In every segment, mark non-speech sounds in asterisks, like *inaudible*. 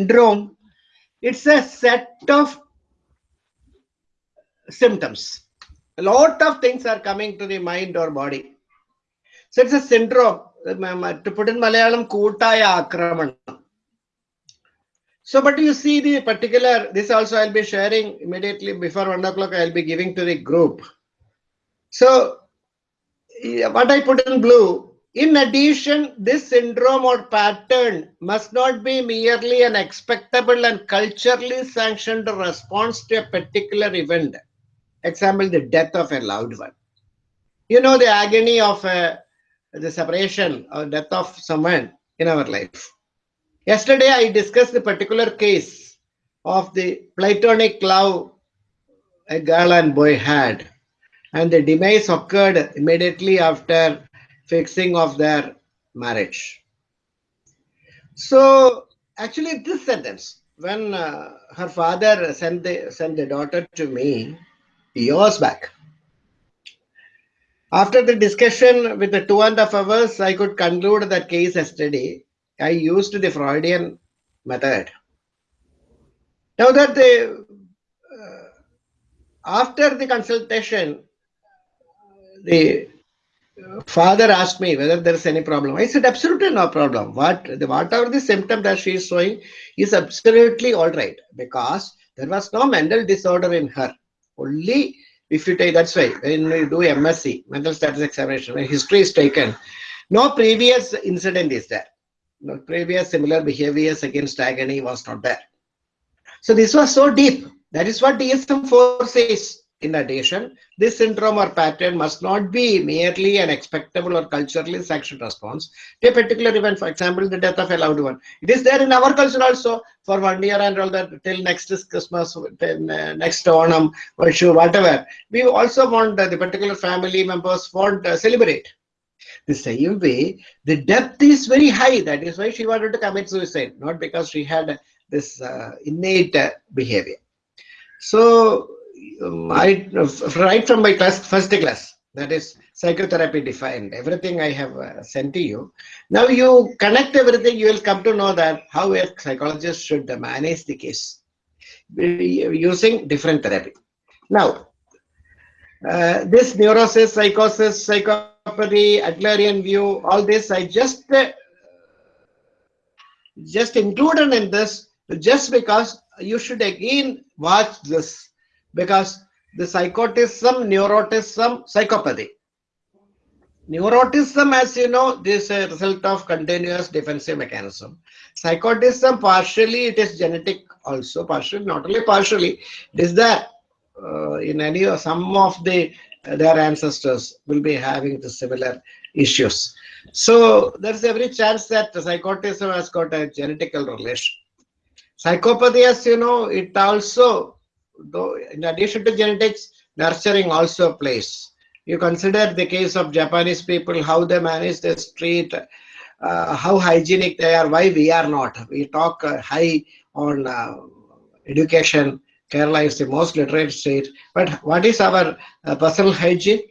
syndrome, it's a set of symptoms. A lot of things are coming to the mind or body. So it's a syndrome. To put in Malayalam. So, but you see the particular, this also I'll be sharing immediately before one o'clock, I'll be giving to the group. So, what I put in blue, in addition, this syndrome or pattern must not be merely an expectable and culturally sanctioned response to a particular event. Example, the death of a loved one. You know the agony of uh, the separation or death of someone in our life. Yesterday, I discussed the particular case of the platonic love a girl and boy had, and the demise occurred immediately after fixing of their marriage. So actually this sentence, when uh, her father sent the, sent the daughter to me years back, after the discussion with the two and a half hours, I could conclude that case yesterday. I used the Freudian method. Now that the, uh, after the consultation, the father asked me whether there is any problem. I said, absolutely no problem. What the, whatever the symptom that she is showing is absolutely all right because there was no mental disorder in her. Only if you take, that's why when you do MSE, mental status examination, when history is taken, no previous incident is there. No previous similar behaviors against agony was not there. So this was so deep. That is what DSM-4 says. In addition, this syndrome or pattern must not be merely an expectable or culturally sanctioned response to a particular event, for example, the death of a loved one. It is there in our culture also for one year and all that till next Christmas, till, uh, next Onam, Vishu, whatever. We also want uh, the particular family members want to uh, celebrate. The same way, the depth is very high. That is why she wanted to commit suicide, not because she had this uh, innate behavior. So I, right from my class, first class, that is psychotherapy defined, everything I have uh, sent to you. Now you connect everything, you will come to know that how a psychologist should manage the case using different therapy. Now, uh, this neurosis, psychosis, psychopathy, Adlerian view, all this I just uh, just included in this just because you should again watch this because the psychotism, neuroticism, psychopathy. Neuroticism, as you know, this is a result of continuous defensive mechanism. Psychotism, partially it is genetic also, partially, not only partially, it is that uh, in any or some of the uh, their ancestors will be having the similar issues. So there's every chance that psychotism has got a genetical relation. Psychopathy, as you know, it also though in addition to genetics, nurturing also plays. You consider the case of Japanese people, how they manage the street, uh, how hygienic they are, why we are not. We talk uh, high on uh, education. Kerala is the most literate state. But what is our uh, personal hygiene?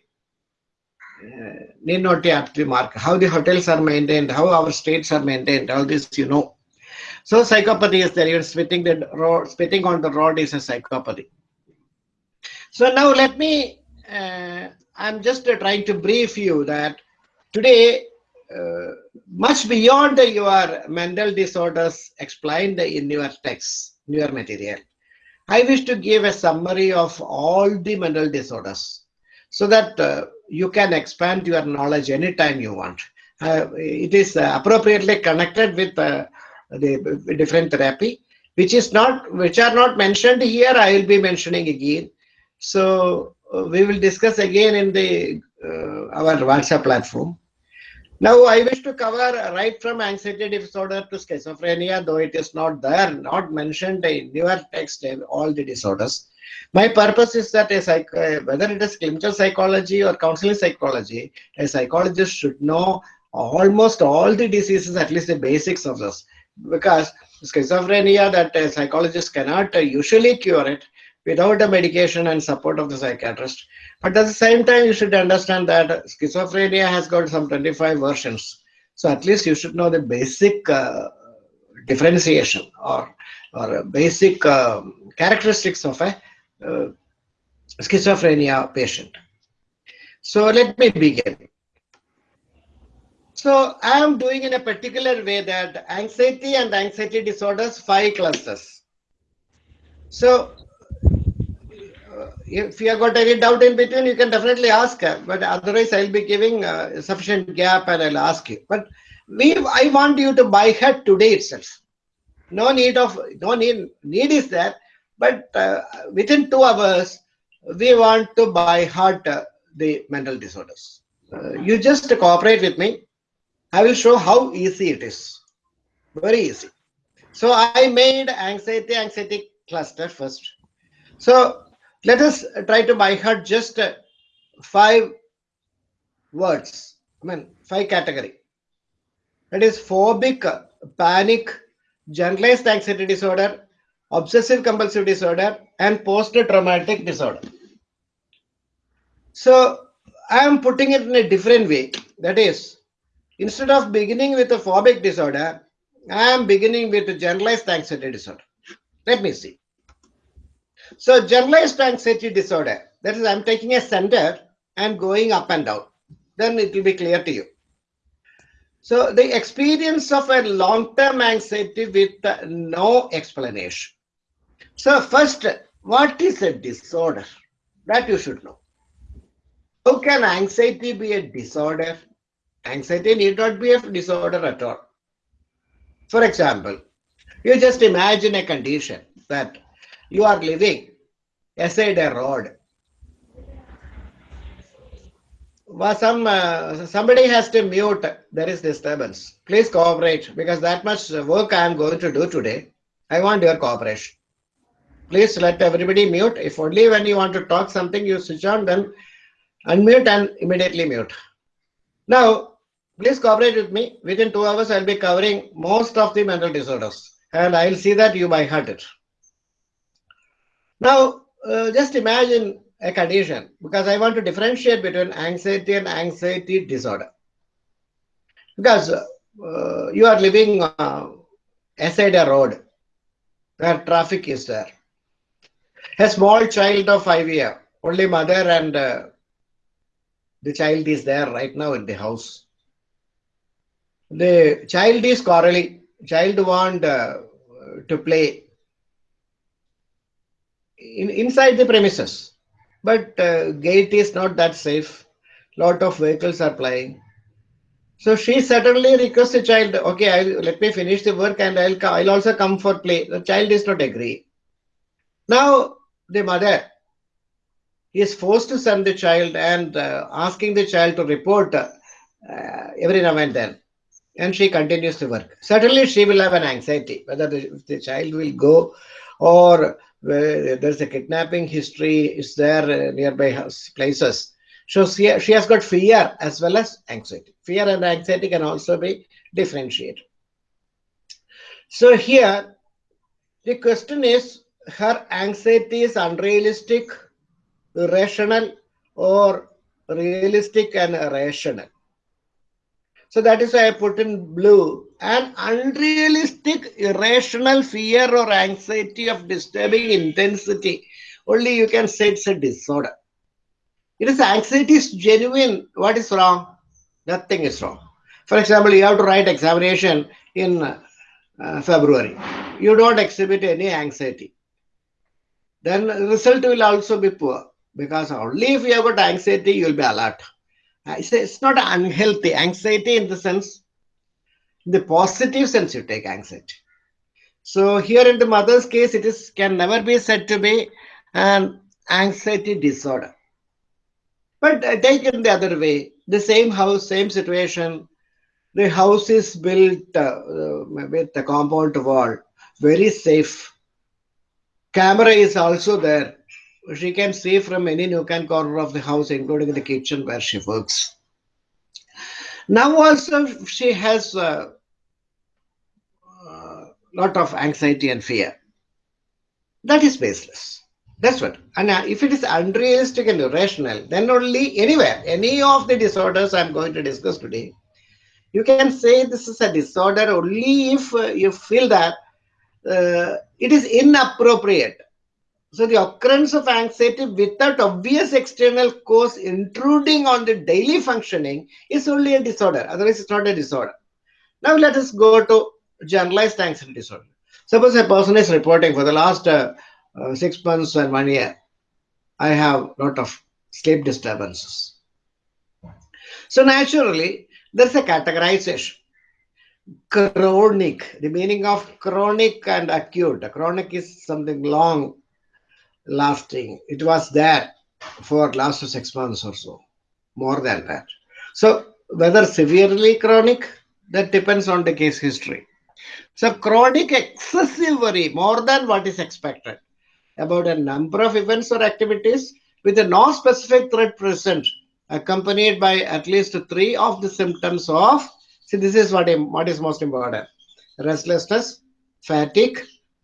Uh, need not be up mark. How the hotels are maintained, how our streets are maintained, all this you know. So psychopathy is there. You're spitting the road, spitting on the rod is a psychopathy. So now let me. Uh, I'm just uh, trying to brief you that today, uh, much beyond the, your mental disorders explained in your text, in your material, I wish to give a summary of all the mental disorders so that uh, you can expand your knowledge anytime you want. Uh, it is appropriately connected with uh, the different therapy, which is not, which are not mentioned here. I will be mentioning again. So uh, we will discuss again in the uh, our WhatsApp platform. Now I wish to cover right from anxiety disorder to schizophrenia, though it is not there, not mentioned in your text, all the disorders. My purpose is that a psych whether it is clinical psychology or counseling psychology, a psychologist should know almost all the diseases, at least the basics of this because schizophrenia that a psychologist cannot usually cure it without the medication and support of the psychiatrist. But at the same time, you should understand that schizophrenia has got some 25 versions. So at least you should know the basic uh, differentiation or or basic uh, characteristics of a uh, schizophrenia patient. So let me begin. So I am doing in a particular way that anxiety and anxiety disorders, five clusters. So uh, if you have got any doubt in between, you can definitely ask. But otherwise, I'll be giving uh, sufficient gap and I'll ask you. But we, I want you to buy her today itself. No need of, no need, need is there. But uh, within two hours, we want to buy heart uh, the mental disorders. Uh, you just cooperate with me. I will show how easy it is. Very easy. So I made anxiety, anxiety cluster first. So let us try to by heart just five words. I mean, five category. That is phobic, panic, generalized anxiety disorder, obsessive compulsive disorder, and post-traumatic disorder. So I am putting it in a different way. That is, instead of beginning with a phobic disorder, I am beginning with a generalized anxiety disorder. Let me see. So generalized anxiety disorder, that is I'm taking a center and going up and down. Then it will be clear to you. So the experience of a long-term anxiety with uh, no explanation. So first, what is a disorder? That you should know. How can anxiety be a disorder? Anxiety need not be a disorder at all. For example, you just imagine a condition that you are living aside a road. Some uh, somebody has to mute. There is disturbance. Please cooperate because that much work I am going to do today. I want your cooperation. Please let everybody mute. If only when you want to talk something you switch on, then unmute and immediately mute. Now, please cooperate with me. Within two hours, I'll be covering most of the mental disorders and I'll see that you by heart it. Now, uh, just imagine a condition because I want to differentiate between anxiety and anxiety disorder. Because uh, you are living uh, aside a road where traffic is there. A small child of five year, only mother and uh, the child is there right now in the house. The child is quarreling. Child want uh, to play in, inside the premises. But uh, gate is not that safe. Lot of vehicles are plying. So she suddenly requests the child, okay, I'll, let me finish the work and I'll, I'll also come for play. The child is not agree. Now the mother is forced to send the child and uh, asking the child to report uh, every now and then. And she continues to work. Certainly she will have an anxiety whether the, the child will go or there's a kidnapping history is there uh, nearby places. So she, she has got fear as well as anxiety. Fear and anxiety can also be differentiated. So here, the question is, her anxiety is unrealistic, irrational, or realistic and rational. So that is why I put in blue. An unrealistic, irrational fear or anxiety of disturbing intensity. Only you can say it's a disorder. It is anxiety is genuine. What is wrong? Nothing is wrong. For example, you have to write examination in uh, February. You don't exhibit any anxiety. Then the result will also be poor because only if you have got anxiety, you will be alert. I say it's not unhealthy anxiety in the sense, the positive sense you take anxiety. So here in the mother's case, it is can never be said to be an anxiety disorder. But uh, taken the other way, the same house, same situation, the house is built uh, with a compound wall, very safe. Camera is also there she can see from any nook and corner of the house, including the kitchen where she works. Now also she has a uh, lot of anxiety and fear. That is baseless. That's what. And uh, if it is unrealistic and irrational, then only anywhere, any of the disorders I'm going to discuss today, You can say this is a disorder only if uh, you feel that uh, it is inappropriate. So the occurrence of anxiety without obvious external cause intruding on the daily functioning is only a disorder. Otherwise, it's not a disorder. Now let us go to generalized anxiety disorder. Suppose a person is reporting for the last uh, uh, six months and one year, I have a lot of sleep disturbances. So naturally, there's a categorization. Chronic, the meaning of chronic and acute. Chronic is something long lasting. It was there for last six months or so, more than that. So whether severely chronic, that depends on the case history. So chronic excessive worry, more than what is expected about a number of events or activities with a non-specific threat present accompanied by at least three of the symptoms of see this is what, what is most important restlessness fatigue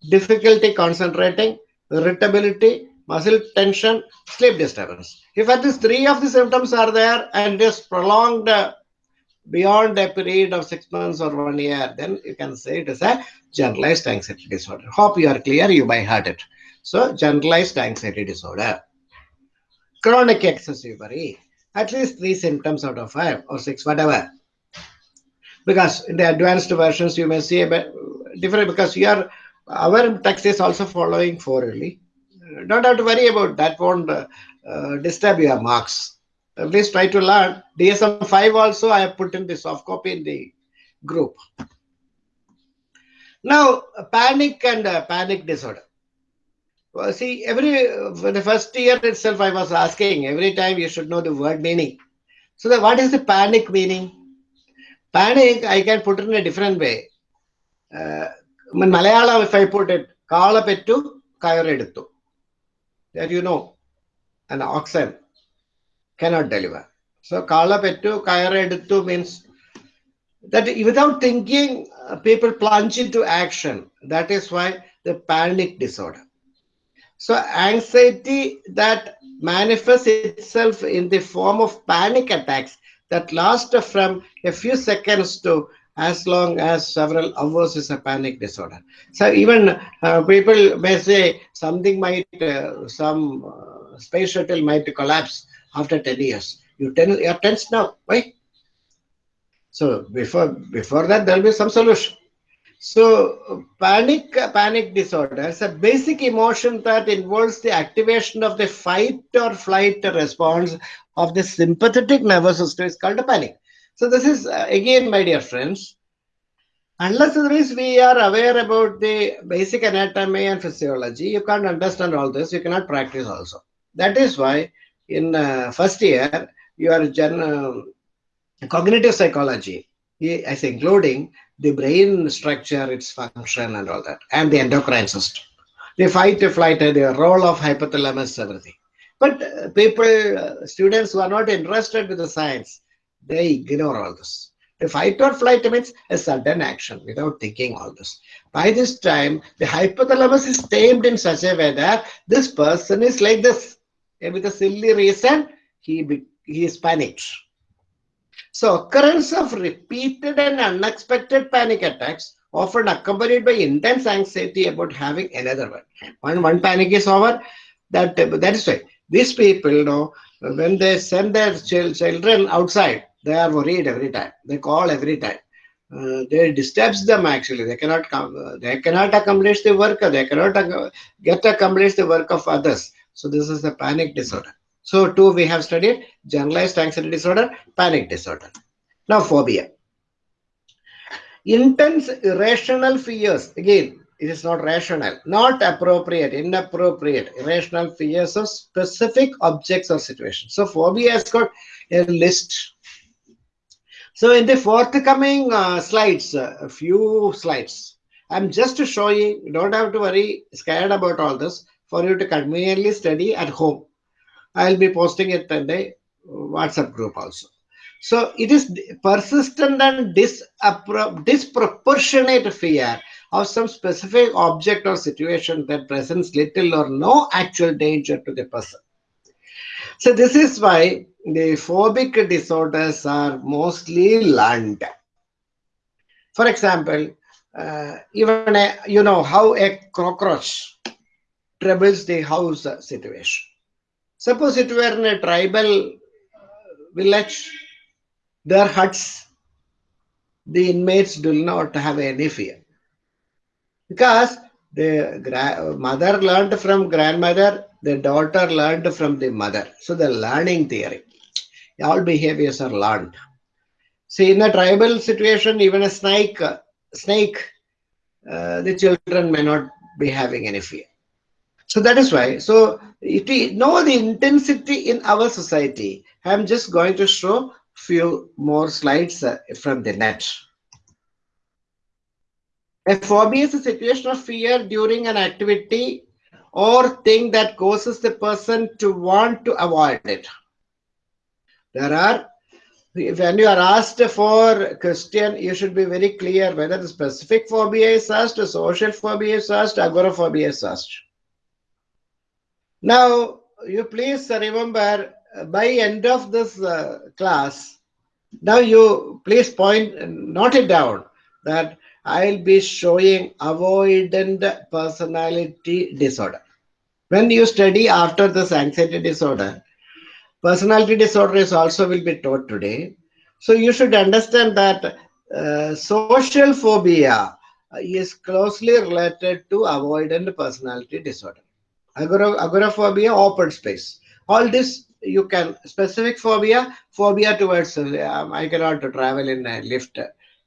difficulty concentrating irritability muscle tension sleep disturbance. If at least three of the symptoms are there and just prolonged uh, beyond a period of six months or one year then you can say it is a generalized anxiety disorder. Hope you are clear you might heard it. So generalized anxiety disorder. Chronic excessive worry. At least three symptoms out of five or six, whatever. Because in the advanced versions, you may see a bit different because your our text is also following four really. Don't have to worry about that, won't uh, disturb your marks. Please try to learn. DSM 5 also, I have put in the soft copy in the group. Now, panic and uh, panic disorder. Well, see, every for the first year itself, I was asking every time you should know the word meaning. So, the, what is the panic meaning? Panic, I can put it in a different way. Uh, in Malayalam, if I put it, Kala pettu, kayareduttu. That you know, an oxen cannot deliver. So, Kala pettu, kayareduttu means that without thinking, people plunge into action. That is why the panic disorder. So anxiety that manifests itself in the form of panic attacks that last from a few seconds to as long as several hours is a panic disorder. So even uh, people may say something might, uh, some uh, space shuttle might collapse after 10 years. You ten, you're tense now, why? So before before that, there'll be some solution. So panic, panic disorder is a basic emotion that involves the activation of the fight or flight response of the sympathetic nervous system is called a panic. So this is uh, again, my dear friends, unless we are aware about the basic anatomy and physiology, you can't understand all this. You cannot practice also. That is why in uh, first year, you are gen uh, cognitive psychology, as including the brain structure, its function and all that, and the endocrine system. The fight, or flight, the role of hypothalamus, everything. But uh, people, uh, students who are not interested with the science, they ignore all this. The fight or flight means a sudden action without thinking all this. By this time, the hypothalamus is tamed in such a way that this person is like this. And with a silly reason, he, he is panicked. So occurrence of repeated and unexpected panic attacks often accompanied by intense anxiety about having another one. When one panic is over, that, that is why these people, you know, when they send their children outside, they are worried every time. They call every time. Uh, they disturbs them actually. They cannot come. Uh, they cannot accomplish the work. They cannot get accomplish the work of others. So this is the panic disorder. So two we have studied generalized anxiety disorder, panic disorder. Now phobia. Intense irrational fears. Again, it is not rational, not appropriate, inappropriate, irrational fears of specific objects or situations. So phobia has got a list. So in the forthcoming uh, slides, a few slides, I'm just showing, you don't have to worry, scared about all this, for you to conveniently study at home. I'll be posting it in the WhatsApp group also. So it is persistent and disproportionate fear of some specific object or situation that presents little or no actual danger to the person. So this is why the phobic disorders are mostly learned. For example, uh, even a, you know how a cockroach troubles the house situation. Suppose it were in a tribal village, their huts, the inmates do not have any fear. Because the mother learned from grandmother, the daughter learned from the mother. So the learning theory, all behaviors are learned. See, in a tribal situation, even a snake, snake, uh, the children may not be having any fear. So that is why. So if we know the intensity in our society, I'm just going to show few more slides uh, from the net. A phobia is a situation of fear during an activity or thing that causes the person to want to avoid it. There are, when you are asked for question, you should be very clear whether the specific phobia is asked, social phobia is asked, agoraphobia is asked. Now, you please remember by end of this uh, class, now you please point, note it down that I'll be showing avoidant personality disorder. When you study after this anxiety disorder, personality disorder is also will be taught today. So you should understand that uh, social phobia is closely related to avoidant personality disorder. Agora, agoraphobia, open space. All this you can specific phobia, phobia towards uh, I cannot travel in a lift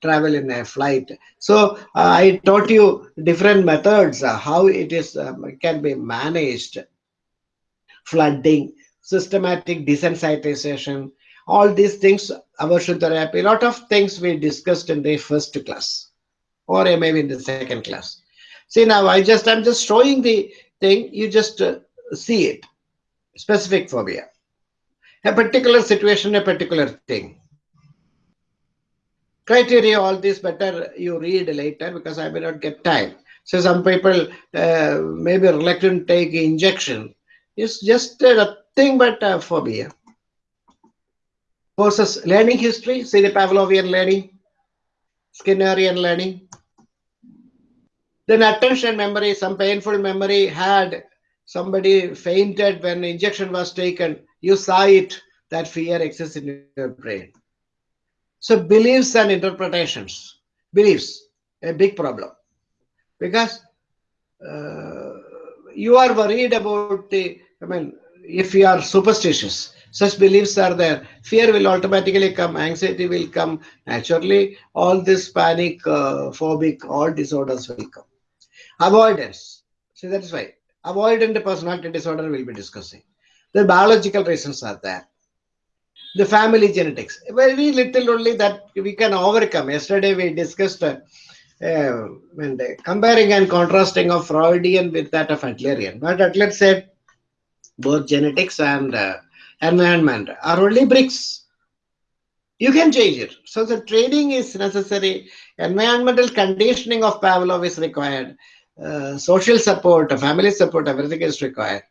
travel in a flight. So uh, I taught you different methods, uh, how it is um, can be managed. Flooding, systematic desensitization, all these things, aversion therapy, a lot of things we discussed in the first class or maybe in the second class. See now, I just, I'm just showing the thing, you just uh, see it, specific phobia. A particular situation, a particular thing criteria, all this better you read later because I may not get time. So some people uh, may be reluctant to take injection. It's just a thing but a phobia. Versus learning history, see the Pavlovian learning, Skinnerian learning. Then attention memory, some painful memory had somebody fainted when injection was taken. You saw it, that fear exists in your brain. So beliefs and interpretations, beliefs, a big problem. Because uh, you are worried about the, I mean, if you are superstitious, such beliefs are there. Fear will automatically come, anxiety will come, naturally, all this panic, uh, phobic, all disorders will come. Avoidance. So that is why. Avoidant personality disorder will be discussing. The biological reasons are there the family genetics. Very little only that we can overcome. Yesterday we discussed uh, uh, comparing and contrasting of Freudian with that of Adlerian. But Adler said both genetics and uh, environment are only bricks. You can change it. So the training is necessary. Environmental conditioning of Pavlov is required. Uh, social support, family support, everything is required.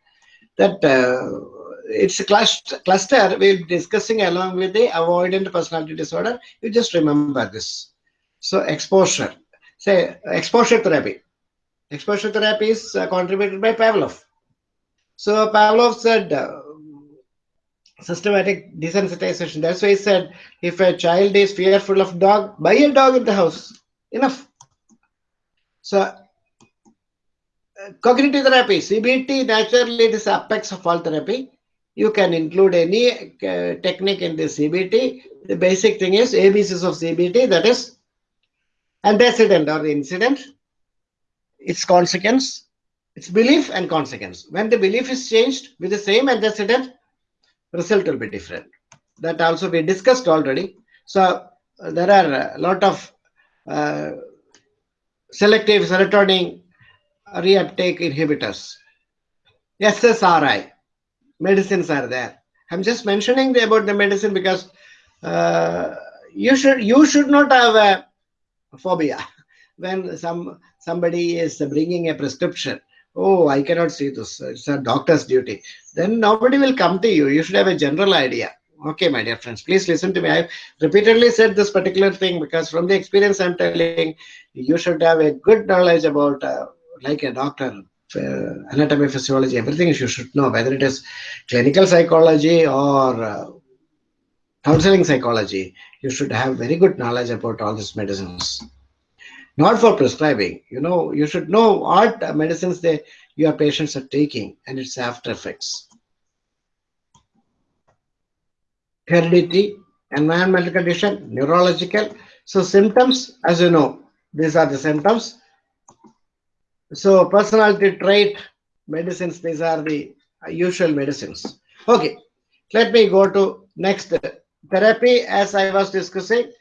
That uh, it's a cluster we'll be discussing along with the avoidant personality disorder. You just remember this. So exposure, say exposure therapy. Exposure therapy is uh, contributed by Pavlov. So Pavlov said uh, systematic desensitization. That's why he said if a child is fearful of dog, buy a dog in the house. Enough. So uh, cognitive therapy, CBT, naturally it is apex of all therapy. You can include any uh, technique in the CBT. The basic thing is ABCs of CBT, that is antecedent or incident, its consequence, its belief and consequence. When the belief is changed with the same antecedent, result will be different. That also we discussed already. So uh, there are a lot of uh, selective serotonin reuptake inhibitors. SSRI, medicines are there. I'm just mentioning the, about the medicine because uh, you should you should not have a phobia *laughs* when some somebody is bringing a prescription. Oh, I cannot see this. It's a doctor's duty. Then nobody will come to you. You should have a general idea. Okay, my dear friends, please listen to me. I've repeatedly said this particular thing because from the experience I'm telling, you should have a good knowledge about, uh, like a doctor, anatomy, physiology, everything you should know, whether it is clinical psychology or uh, counseling psychology, you should have very good knowledge about all these medicines. Not for prescribing, you know, you should know what medicines they, your patients are taking and its after effects. Heredity, environmental condition, neurological. So symptoms, as you know, these are the symptoms. So personality trait medicines, these are the usual medicines. Okay, let me go to next therapy as I was discussing.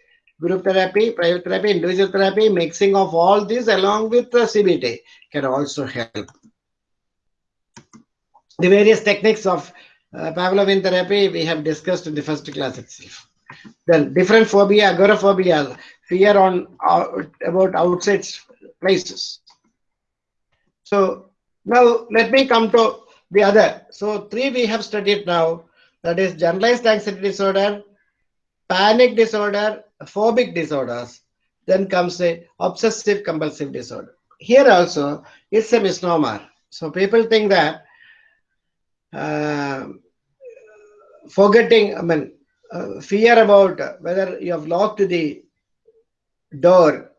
Group therapy, private therapy, individual therapy, mixing of all these along with the CBT can also help. The various techniques of uh, Pavlovian therapy we have discussed in the first class itself. Then different phobia, agoraphobia, fear on uh, about outside places. So now let me come to the other. So three we have studied now. That is generalized anxiety disorder, panic disorder, phobic disorders. Then comes the obsessive compulsive disorder. Here also it's a misnomer. So people think that uh, forgetting, I mean, uh, fear about whether you have locked the door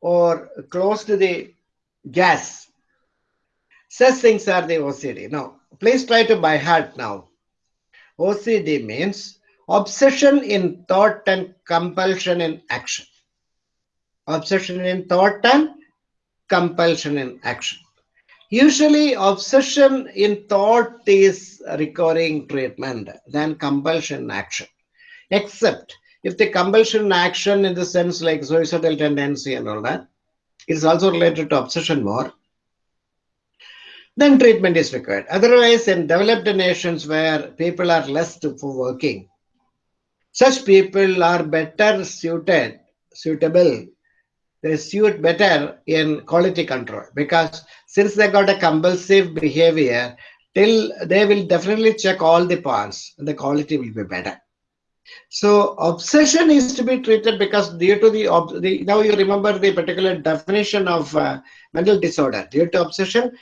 or closed the gas. Such things are the OCD. Now, please try to by heart now. OCD means obsession in thought and compulsion in action. Obsession in thought and compulsion in action. Usually, obsession in thought is recurring treatment than compulsion in action. Except if the compulsion action, in the sense like suicidal tendency and all that, is also related to obsession more, then treatment is required. Otherwise, in developed nations where people are less for working, such people are better suited, suitable, they suit better in quality control because since they got a compulsive behavior, till they will definitely check all the points, the quality will be better. So obsession is to be treated because due to the, the now you remember the particular definition of uh, mental disorder. Due to obsession,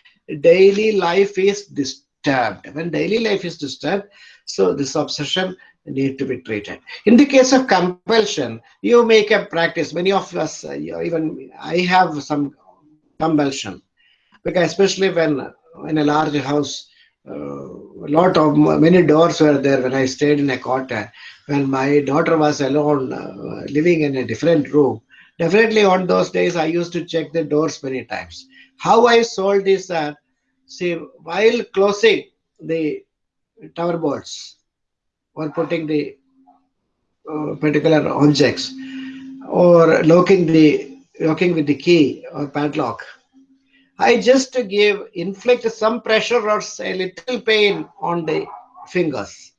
daily life is disturbed. When daily life is disturbed, so this obsession need to be treated. In the case of compulsion, you make a practice. Many of us, uh, even I have some compulsion, because especially when in a large house, uh, a lot of many doors were there when I stayed in a quarter. When my daughter was alone, uh, living in a different room, definitely on those days I used to check the doors many times. How I solved this that, see, while closing the tower boards, or putting the uh, particular objects or locking the locking with the key or padlock. I just give inflict some pressure or a little pain on the fingers.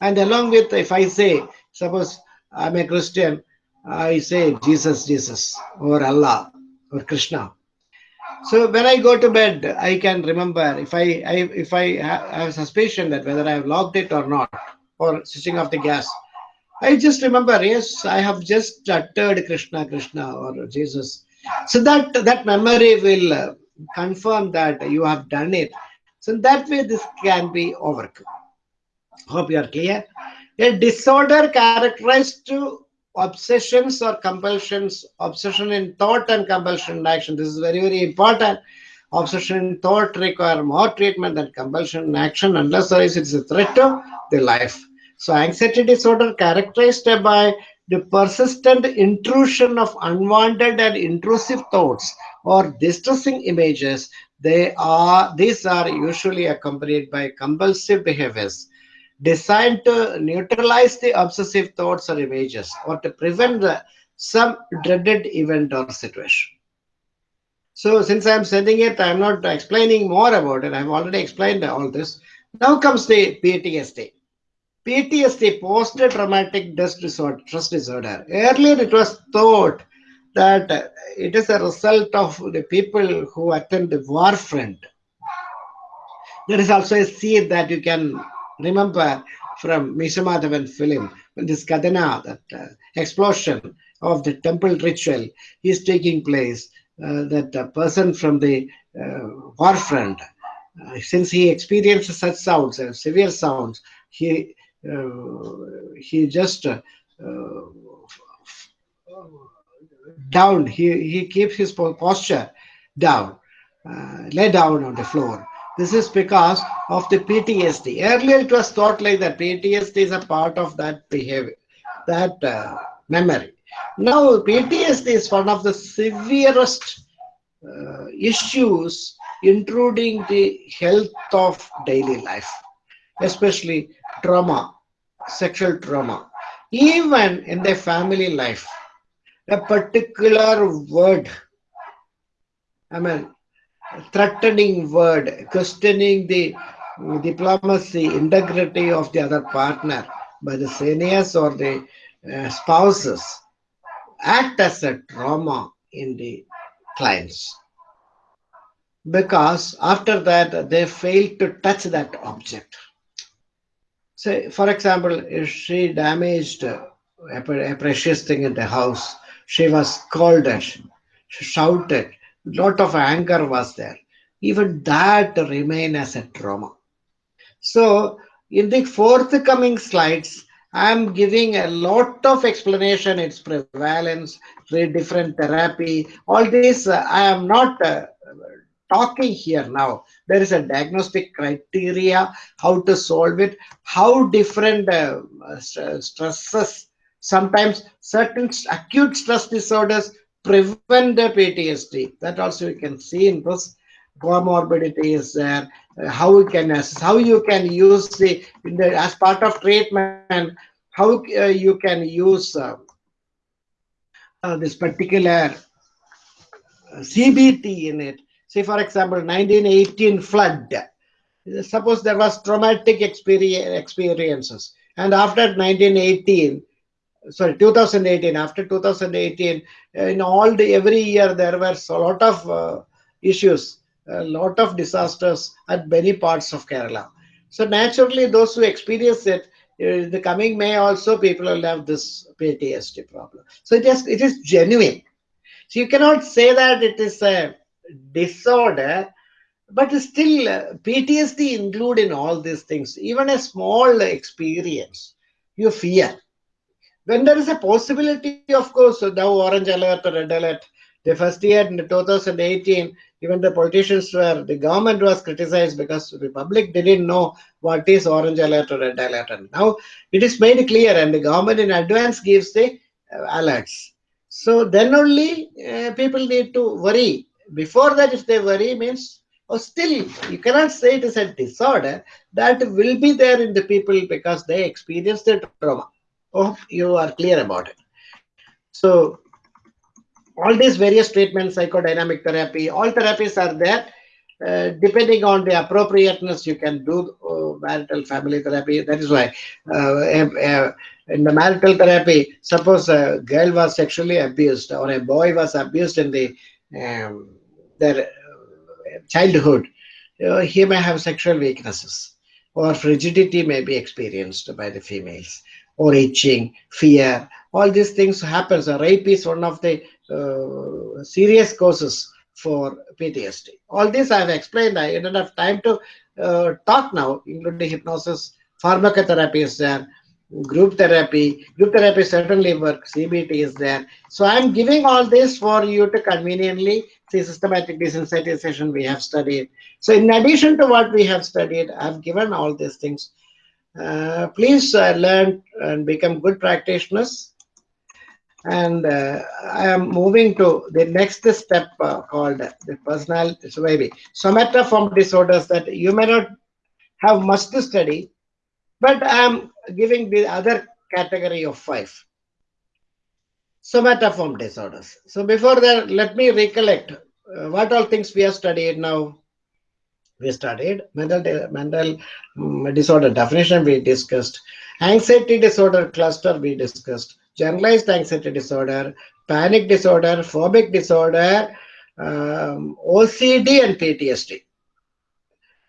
And along with if I say, suppose I'm a Christian, I say Jesus, Jesus, or Allah, or Krishna. So when I go to bed, I can remember if I, I if I have suspicion that whether I have locked it or not, or switching off the gas. I just remember, yes, I have just uttered Krishna, Krishna, or Jesus. So that that memory will uh, confirm that you have done it. So that way, this can be overcome. Hope you are clear. A disorder characterized to obsessions or compulsions, obsession in thought and compulsion in action. This is very, very important. Obsession in thought require more treatment than compulsion in action unless there is it's a threat to the life. So anxiety disorder characterized by the persistent intrusion of unwanted and intrusive thoughts or distressing images they are these are usually accompanied by compulsive behaviors designed to neutralize the obsessive thoughts or images or to prevent the, some dreaded event or situation so since i'm sending it i'm not explaining more about it i've already explained all this now comes the ptsd PTSD, post-traumatic stress disorder, stress disorder. Earlier, it was thought that it is a result of the people who attend the war front. There is also a seed that you can remember from Meeshamadhavan film, when this Kadana, that uh, explosion of the temple ritual. Is taking place, uh, that a person from the uh, war front, uh, since he experiences such sounds, uh, severe sounds, he he just down, he, he keeps his posture down, lay down on the floor this is because of the PTSD. Earlier, it was thought like that PTSD is a part of that behavior, that uh, memory. Now, PTSD is one of the severest uh, issues intruding the health of daily life, especially trauma, sexual trauma. Even in the family life, a particular word, I mean, threatening word, questioning the diplomacy, integrity of the other partner by the seniors or the uh, spouses act as a trauma in the clients. Because after that, they fail to touch that object. Say, for example, if she damaged a, precious thing in the house, she was scolded, she shouted, lot of anger was there. Even that remain as a trauma. So in the forthcoming slides, I'm giving a lot of explanation, its prevalence, different therapy, all this. Uh, I am not uh, talking here now. There is a diagnostic criteria, how to solve it, how different uh, stresses, sometimes certain acute stress disorders prevent the PTSD. That also you can see in this comorbidity is there. Uh, how you can assess, how you can use the, the as part of treatment, how uh, you can use uh, uh this particular uh, CBT in it. Say, for example, 1918 flood. Suppose there was traumatic experience, experiences, and after 1918, sorry 2018 after 2018 in all the every year there were a lot of uh, issues a lot of disasters at many parts of kerala. So naturally those who experience it in the coming may also people will have this ptsd problem. So it is it is genuine. So you cannot say that it is a disorder but still uh, ptsd include in all these things. Even a small experience you fear when there is a possibility, of course, now orange alert or red alert, the first year in 2018, even the politicians were, the government was criticized because the public didn't know what is orange alert or red alert. And now it is made clear and the government in advance gives the uh, alerts. So then only uh, people need to worry. Before that, if they worry means, oh, still you cannot say it is a disorder that will be there in the people because they experience the trauma. Hope you are clear about it. So all these various treatments, psychodynamic therapy, all therapies are there. Uh, depending on the appropriateness, you can do uh, marital family therapy. That is why uh, in the marital therapy, suppose a girl was sexually abused or a boy was abused in the um, their uh, childhood, uh, he may have sexual weaknesses or frigidity may be experienced by the females or itching, fear, all these things happens. A rape is one of the uh, serious causes for PTSD. All this I have explained. I don't have time to uh, talk now, including hypnosis, pharmacotherapy is there, group therapy. Group therapy certainly works. CBT is there. So I'm giving all this for you to conveniently see systematic desensitization we have studied. So in addition to what we have studied, I've given all these things uh, please uh, learn and become good practitioners. And uh, I am moving to the next step uh, called the personal, so maybe somatoform disorders that you may not have much to study, but I am giving the other category of five. Somatoform disorders. So before that, let me recollect uh, what all things we have studied now we studied mental mental um, disorder definition we discussed anxiety disorder cluster we discussed generalized anxiety disorder panic disorder phobic disorder um, ocd and ptsd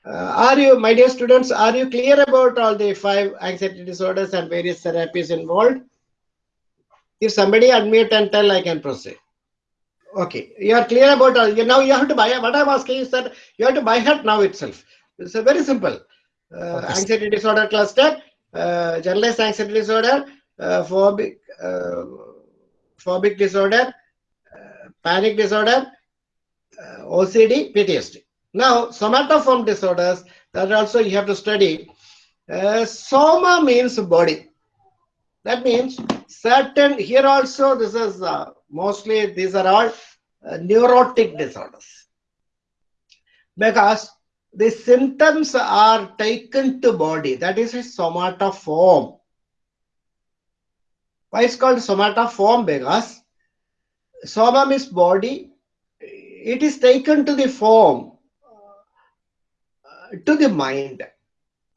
Uh, are you, my dear students, are you clear about all the five anxiety disorders and various therapies involved? If somebody unmute and tell, I can proceed. Okay, you are clear about all. You, now you have to buy. What I'm asking is that you have to buy heart now itself. It's a very simple. Uh, Okay. anxiety disorder cluster, uh, generalized anxiety disorder, uh, phobic, uh, phobic disorder, uh, panic disorder, uh, OCD, PTSD. Now, somatoform disorders that also you have to study. Uh, soma means body. That means certain, here also this is uh, mostly, these are all uh, neurotic disorders. Because the symptoms are taken to body, that is a somatoform Why it's called somatoform Because soma means body, it is taken to the form, uh, to the mind,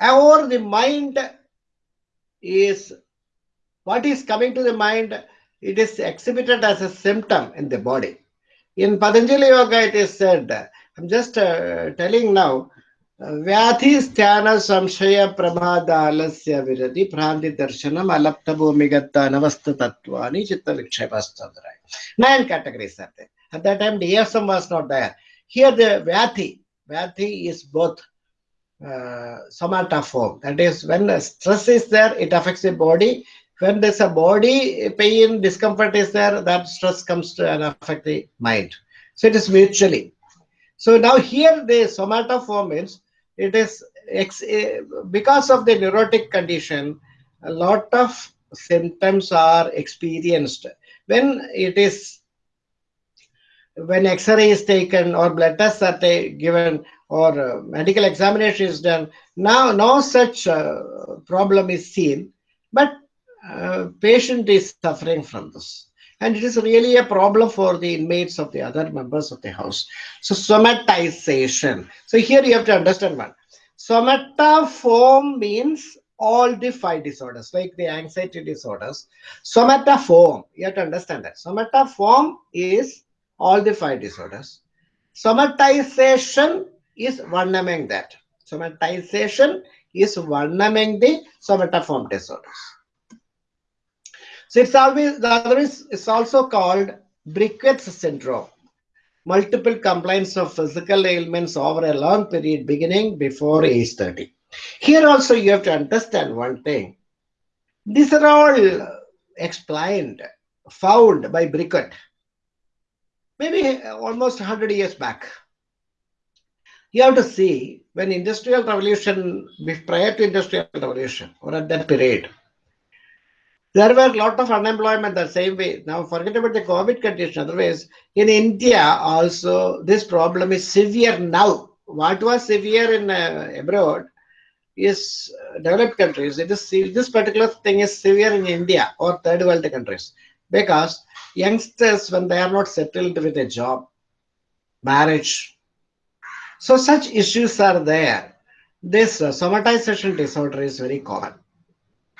or the mind is what is coming to the mind, it is exhibited as a symptom in the body. In Patanjali Yoga, it is said, I'm just uh, telling now, व्याधिस्थान संशय प्रभादालस्य विरति भ्रांति दर्शनम अलप्त भूमिगत अनवस्थ तत्वानि चित्त Right. nine categories are there at that time the DSM was not there here the vyathi vyathi is both uh, somatoform that is when stress is there it affects the body when there's a body pain discomfort is there that stress comes to and affect the mind. So it is mutually. So now here the somatoform means it is eh, because of the neurotic condition a lot of symptoms are experienced. When it is when x-ray is taken or blood tests are given or uh, medical examination is done now no such uh, problem is seen. But uh, patient is suffering from this. And it is really a problem for the inmates of the other members of the house. So somatization. So here you have to understand one. Somatoform means all the five disorders like the anxiety disorders. Somatoform you have to understand that. Somatoform is all the five disorders. Somatization is one among that. Somatization is one among the somatoform disorders so it's always the other is it's also called Briquet's syndrome. Multiple complaints of physical ailments over a long period beginning before age 30. Here also you have to understand one thing. These are all explained, found by Briquet, maybe almost 100 years back. You have to see when industrial revolution, prior to industrial revolution or at that period, there were a lot of unemployment the same way. Now forget about the COVID condition. Otherwise, in India also this problem is severe now. What was severe in uh, abroad is uh, developed countries. It is this particular thing is severe in India or third world countries because youngsters when they are not settled with a job, marriage. So such issues are there. This uh, somatization disorder is very common.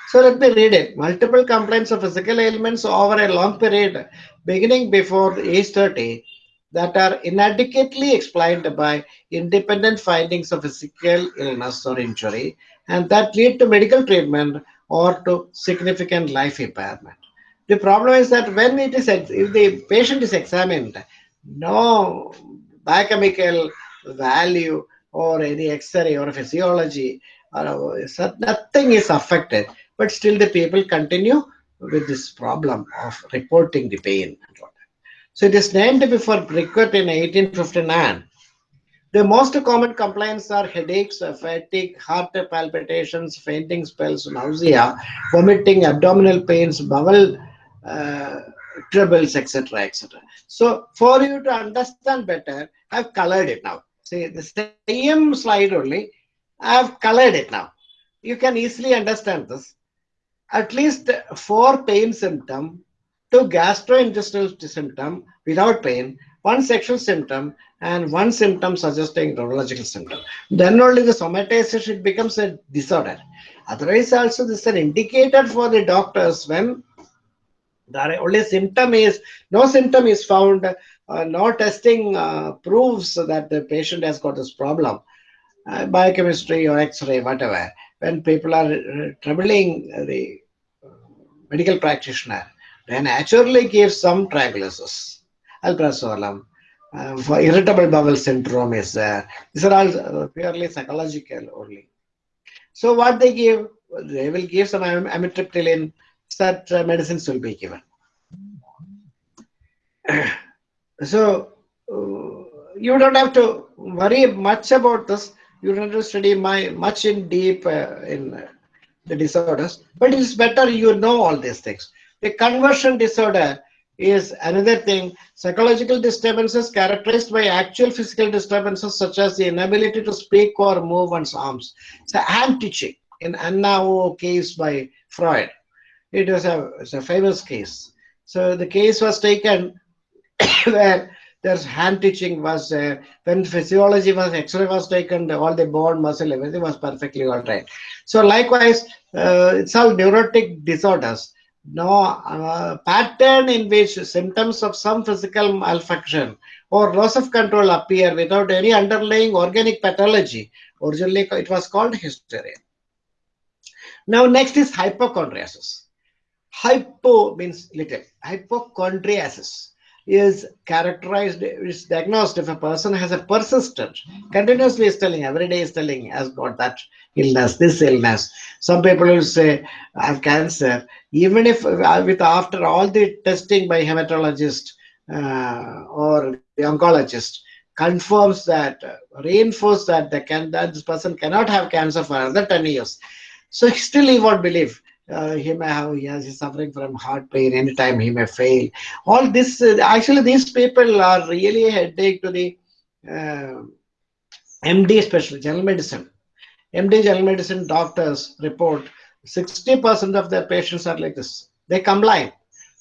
So let me read it. Multiple complaints of physical ailments over a long period, beginning before age 30, that are inadequately explained by independent findings of physical illness or injury, and that lead to medical treatment or to significant life impairment. The problem is that when it is, if the patient is examined, no biochemical value or any X-ray or physiology, or nothing is affected but still the people continue with this problem of reporting the pain. So it is named before Briquet in 1859. The most common complaints are headaches, fatigue, heart palpitations, fainting spells, nausea, vomiting, abdominal pains, bowel uh, troubles, etc., etc. So for you to understand better, I've colored it now. See the same slide only. I've colored it now. You can easily understand this at least four pain symptom, two gastrointestinal symptom without pain, one sexual symptom, and one symptom suggesting neurological symptom. Then only the somatization it becomes a disorder. Otherwise, also this is an indicator for the doctors when the only symptom is no symptom is found, uh, no testing uh, proves that the patient has got this problem. uh, biochemistry or X-ray, whatever, when people are uh, troubling the uh, medical practitioner, they naturally give some tranquilizers, alprazolam, uh, for irritable bowel syndrome is there. These are all uh, purely psychological only. So what they give, they will give some amitriptyline, such uh, medicines will be given. *clears throat* so uh, you don't have to worry much about this. You don't have to study my, much in deep uh, in uh, the disorders, but it's better you know all these things. The conversion disorder is another thing. Psychological disturbances characterized by actual physical disturbances such as the inability to speak or move one's arms. So hand teaching in Anna O case by Freud. It was a, a famous case. So the case was taken *coughs* where there's hand teaching was uh, when physiology was x-ray was taken all the bone muscle everything was perfectly all right. So likewise uh, it's all neurotic disorders. No uh, pattern in which symptoms of some physical malfunction or loss of control appear without any underlying organic pathology. Originally it was called hysteria. Now next is hypochondriasis. Hypo means little. Hypochondriasis is characterized, is diagnosed if a person has a persistent, continuously is telling, every day is telling, has got that illness, this illness. Some people will say, I have cancer. Even if uh, with after all the testing by hematologist uh, or the oncologist confirms that, uh, reinforce that, can, that this person cannot have cancer for another 10 years. So still he won't believe uh, he may have he has suffering from heart pain anytime he may fail. All this uh, actually these people are really a headache to the uh, md especially general medicine. Md general medicine doctors report 60% of their patients are like this. They combine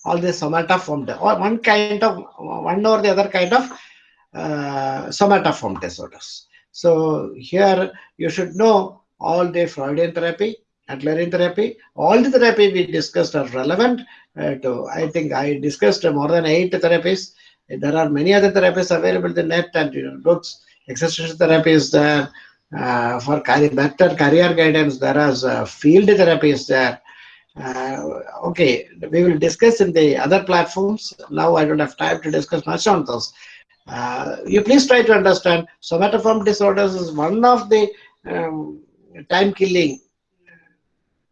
all this somatoform or one kind of one or the other kind of uh, somatoform disorders so here you should know all the freudian therapy Adlerian therapy. All the therapy we discussed are relevant uh, to, I think I discussed more than eight therapies. There are many other therapies available in the net and you know, books. Existential therapy is there. Uh, for career, better career guidance, there is uh, field therapy is there. Uh, okay, we will discuss in the other platforms. Now I don't have time to discuss much on those. Uh, you please try to understand somatoform disorders is one of the um, time killing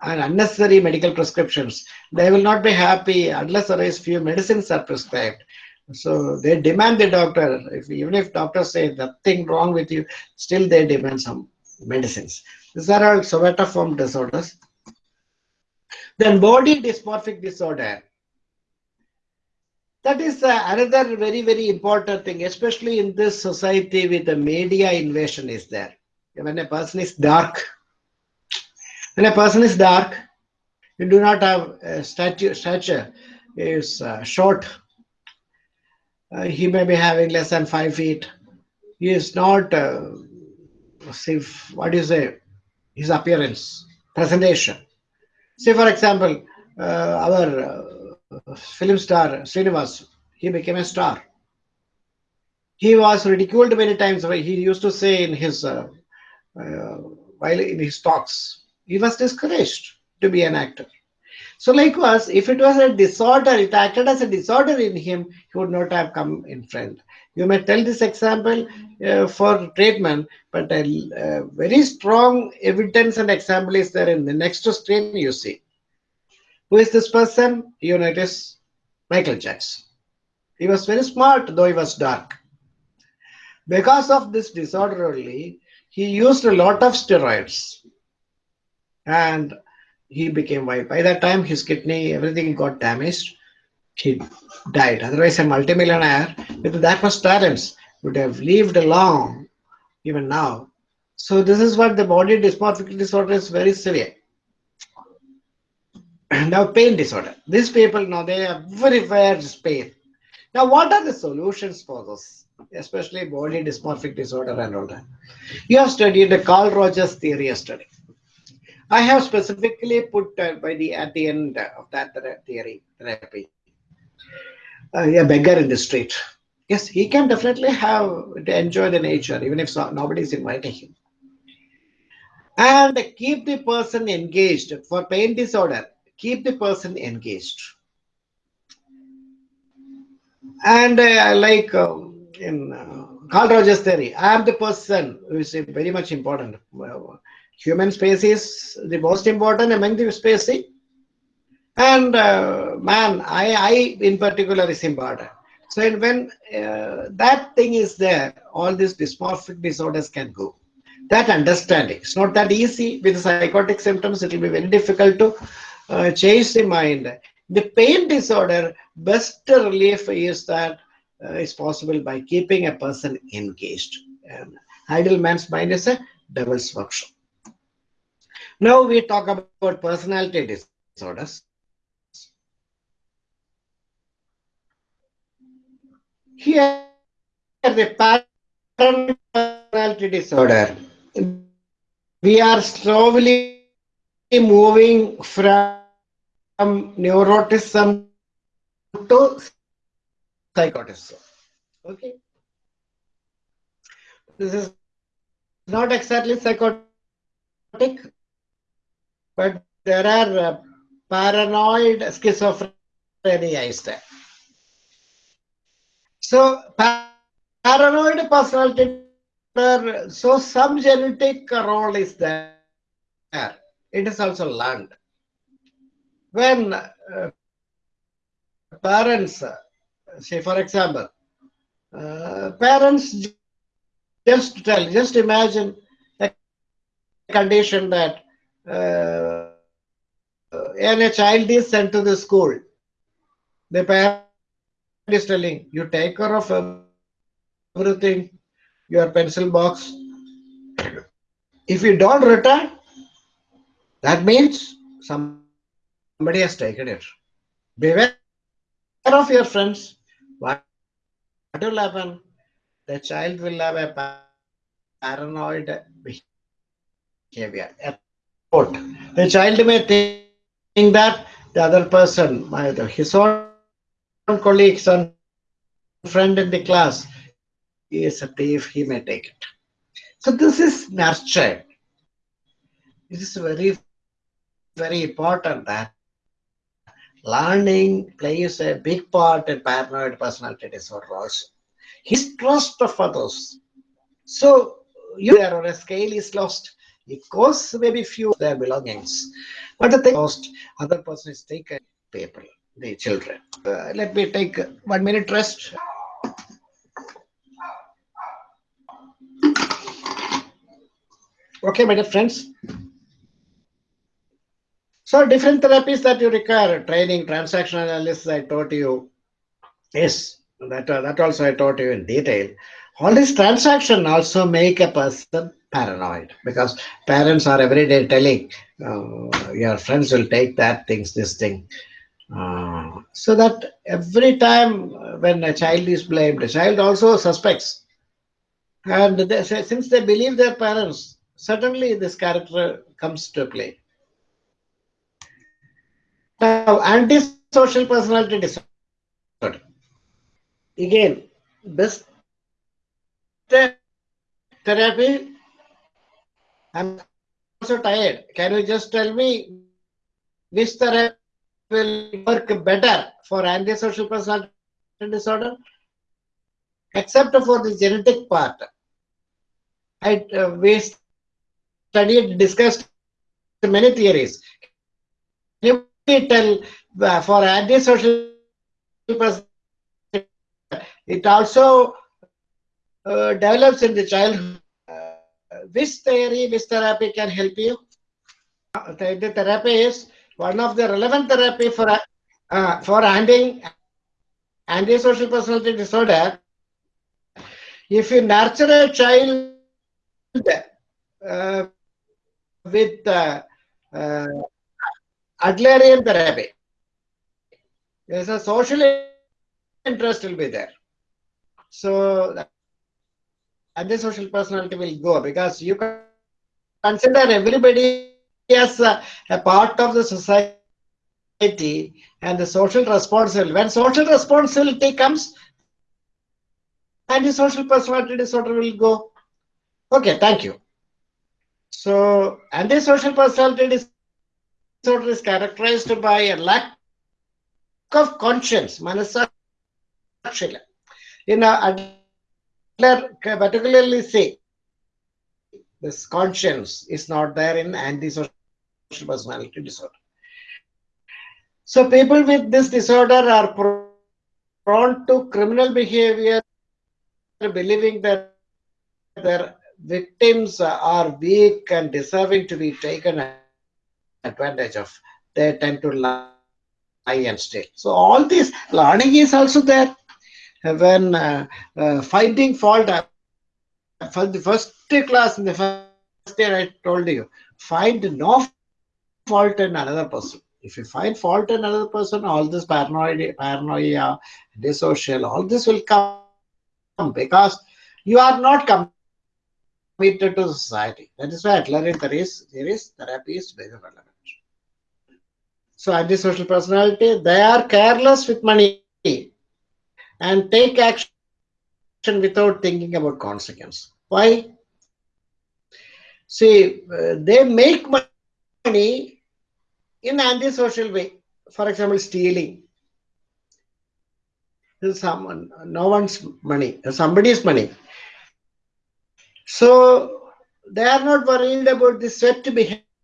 and unnecessary medical prescriptions. They will not be happy unless there is few medicines are prescribed. So they demand the doctor, if, even if doctors say nothing wrong with you, still they demand some medicines. These are all somatoform disorders. Then body dysmorphic disorder. That is uh, another very, very important thing, especially in this society with the media invasion is there. When a person is dark, when a person is dark, you do not have a stature, stature is uh, short. Uh, he may be having less than five feet. He is not, uh, see, what do you say, his appearance, presentation. Say, for example, uh, our uh, film star, Srinivas, he became a star. He was ridiculed many times. He used to say in his, uh, while in his talks, he was discouraged to be an actor. So likewise, if it was a disorder, it acted as a disorder in him, he would not have come in front. You may tell this example uh, for treatment, but a, a, very strong evidence and example is there in the next screen you see. Who is this person? You know, it is Michael Jackson. He was very smart, though he was dark. Because of this disorder only, he used a lot of steroids and he became white. By that time, his kidney, everything got damaged. He died. Otherwise, a multimillionaire with that much talents would have lived long, even now. So this is what the body dysmorphic disorder is very severe. *clears throat* now, pain disorder. These people now they have very bad pain. Now, what are the solutions for this? Especially body dysmorphic disorder and all that. You have studied the Carl Rogers theory study. I have specifically put uh, by the at the end of that theory therapy uh, a beggar in the street. Yes, he can definitely have to enjoy the nature even if so, nobody is inviting him. and keep the person engaged for pain disorder keep the person engaged and uh, like uh, in uh, Carl Rogers theory, I am the person who is very much important. Human species the most important among the species, and uh, man, I, I in particular is important. So when uh, that thing is there, all these dysmorphic disorders can go. That understanding. It's not that easy with psychotic symptoms. It will be very difficult to uh, change the mind. The pain disorder, best relief is that uh, is possible by keeping a person engaged. And idle man's mind is a devil's workshop. Now we talk about personality disorders. Here, the pattern personality disorder, we are slowly moving from neuroticism to psychotism. Okay. This is not exactly psychotic, but there are uh, paranoid schizophrenia is there. So paranoid personality, so some genetic role is there. It is also learned. When uh, parents, say for example, uh, parents just tell, just imagine a condition that uh, and a child is sent to the school. The parent is telling you take care of everything, your pencil box. If you don't return, that means somebody has taken it. Beware of your friends. What will happen? The child will have a paranoid behavior. The child may think that the other person, his own colleagues and friend in the class he is a thief, he may take it. So this is nurtured. It is very, very important that learning plays a big part in paranoid personality disorder also. His trust of others. So you there or a scale is lost. It costs maybe few of their belongings. But the thing lost, other person is taken people the children. Uh, let me take one minute rest. Okay, my dear friends. So different therapies that you require, training, transactional analysis, I taught you. Yes, that, uh, that also I taught you in detail. All these transaction also make a person paranoid because parents are every day telling uh, your friends will take that things, this thing. Uh, so that every time when a child is blamed, a child also suspects. And they, since they believe their parents, suddenly this character comes to play. Now, antisocial personality disorder. Again, best therapy. I'm also tired. Can you just tell me which therapy will work better for antisocial personality disorder, except for the genetic part. I, uh, we studied, discussed many theories. Can you tell uh, for antisocial personality, it also uh, develops in the childhood. Which theory, which therapy can help you? Uh, the therapy is one of the relevant therapy for uh, for handling antisocial personality disorder if you nurture a child uh, with uh, uh, Adlerian therapy, there's a social interest will be there. So antisocial personality will go because you can consider everybody as a, a part of the society and the social responsibility. When social responsibility comes, antisocial personality disorder will go. Okay, thank you. So So antisocial personality disorder is characterized by a lack of conscience, manasakshila. A Adler particularly say this conscience is not there in antisocial personality disorder. So people with this disorder are prone to criminal behavior, believing that their victims are weak and deserving to be taken advantage of. They tend to lie and steal. So all this learning is also there. When uh, uh, finding fault, uh, for the first class in the first year, I told you, find no fault in another person. If you find fault in another person, all this paranoia, paranoia, dissocial, all this will come because you are not committed to society. That is why Adler there is there is therapy is very relevant. So antisocial personality, they are careless with money and take action without thinking about consequence. Why? See, uh, they make money in antisocial way. For example, stealing. Someone, no one's money, somebody's money. So they are not worried about the sweat behavior.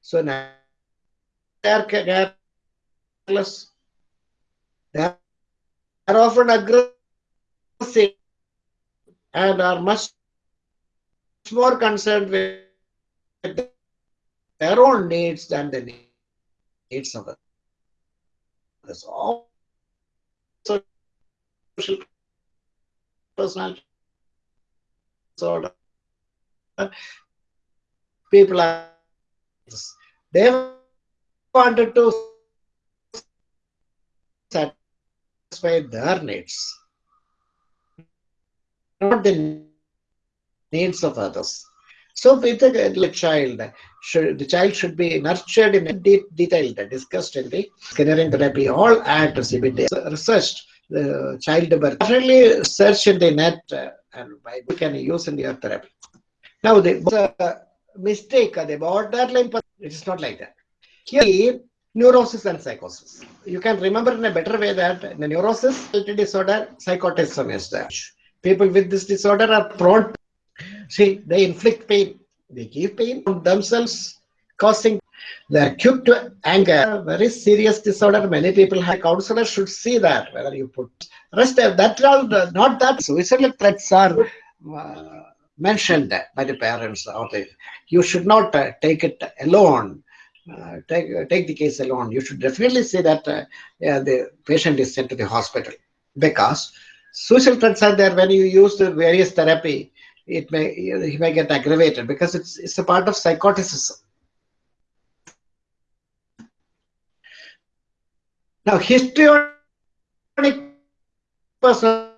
So now are careless. They are often aggressive and are much more concerned with their own needs than the needs of others. All social personality disorder. People are they wanted to satisfy their needs, not the needs of others. So with a child, should, the child should be nurtured in de detail, discussed in the Skinnerian therapy, all at CBT, researched the child birth. Definitely search in the net uh, and you can use in your therapy. Now the uh, mistake, the borderline, it is not like that. Here, neurosis and psychosis. You can remember in a better way that the neurosis disorder, psychotism is there. People with this disorder are prone to, see, they inflict pain. They give pain on themselves, causing the acute anger, very serious disorder. Many people have counselors should see that whether you put rest that all not that suicidal threats are uh, mentioned by the parents or the you should not uh, take it alone uh, take uh, take the case alone you should definitely say that uh, yeah, the patient is sent to the hospital because social threats are there when you use the various therapy it may he may get aggravated because it's it's a part of psychoticism now histrionic person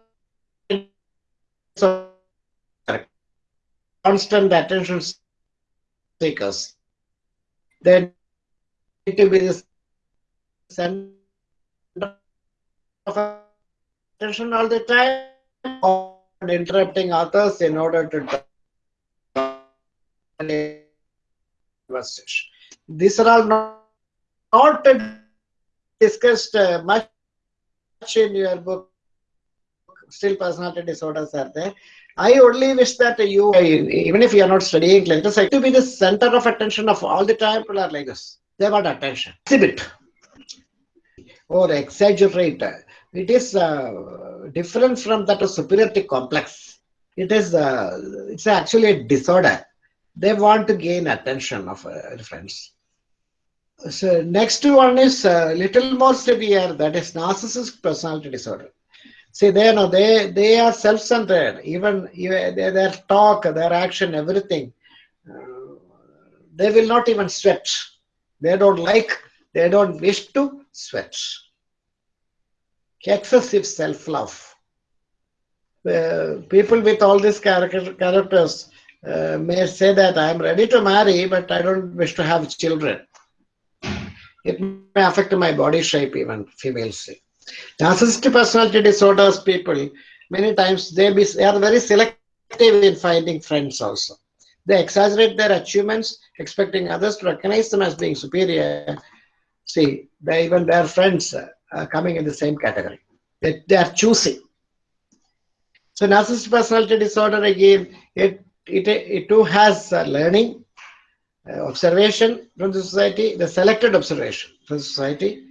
constant attention seekers. They need to be the center of attention all the time or interrupting others in order to conversation. These are all not, not discussed uh, much in your book. Still personality disorders are there. I only wish that you, even if you are not studying clinical psych, to be the center of attention of all the time. People are like this. They want attention. Exhibit or exaggerate. It is uh, different from that superiority complex. It is uh, it's actually a disorder. They want to gain attention of uh, friends. So next one is a little more severe. That is narcissistic personality disorder. See, they know they they are self-centered. Even, even their talk, their action, everything. Uh, they will not even sweat. They don't like. They don't wish to sweat. Excessive self-love. Uh, people with all these character, characters uh, may say that I am ready to marry, but I don't wish to have children. It may affect my body shape, even females. Narcissistic personality disorders people many times they, be, they are very selective in finding friends also. They exaggerate their achievements, expecting others to recognize them as being superior. See, they, even their friends are coming in the same category. They, they are choosing. So narcissistic personality disorder again, it, it, it too has learning, uh, observation from the society, the selected observation from society.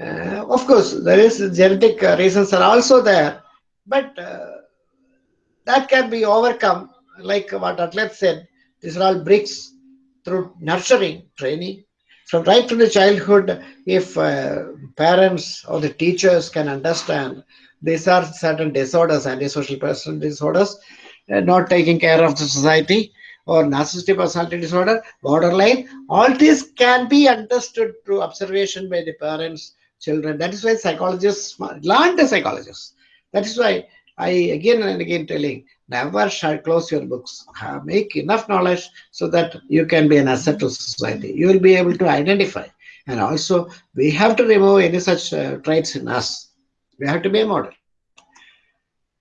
Uh, of course, there is genetic uh, reasons are also there, but uh, that can be overcome, like what Adler said. These are all bricks through nurturing, training, from right from the childhood. If uh, parents or the teachers can understand these are certain disorders, antisocial personality disorders, uh, not taking care of the society, or narcissistic personality disorder, borderline, all these can be understood through observation by the parents, children. That is why psychologists, learn the psychologists. That is why I again and again telling, never shall close your books. Make enough knowledge so that you can be an asset to society. You will be able to identify. And also, we have to remove any such uh, traits in us. We have to be a model.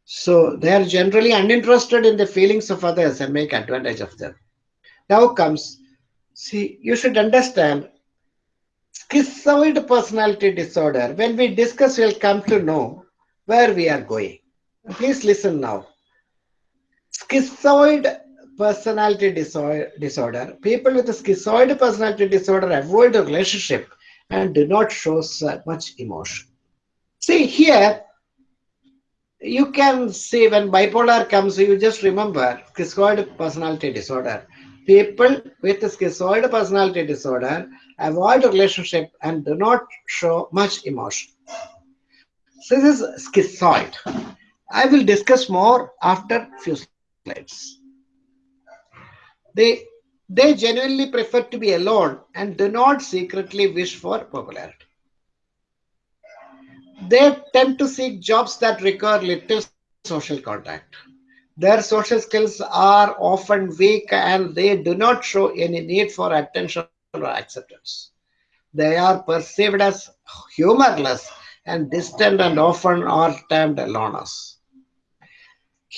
So they are generally uninterested in the feelings of others and make advantage of them. Now comes, see, you should understand schizoid personality disorder. When we discuss, we'll come to know where we are going. Please listen now. Schizoid personality disorder. People with a schizoid personality disorder avoid a relationship and do not show much emotion. See here, you can see when bipolar comes, you just remember schizoid personality disorder. People with schizoid personality disorder avoid relationship and do not show much emotion. This is schizoid. I will discuss more after few slides. They, they genuinely prefer to be alone and do not secretly wish for popularity they tend to seek jobs that require little social contact. Their social skills are often weak and they do not show any need for attention or acceptance. They are perceived as humorless and distant and often are termed loners.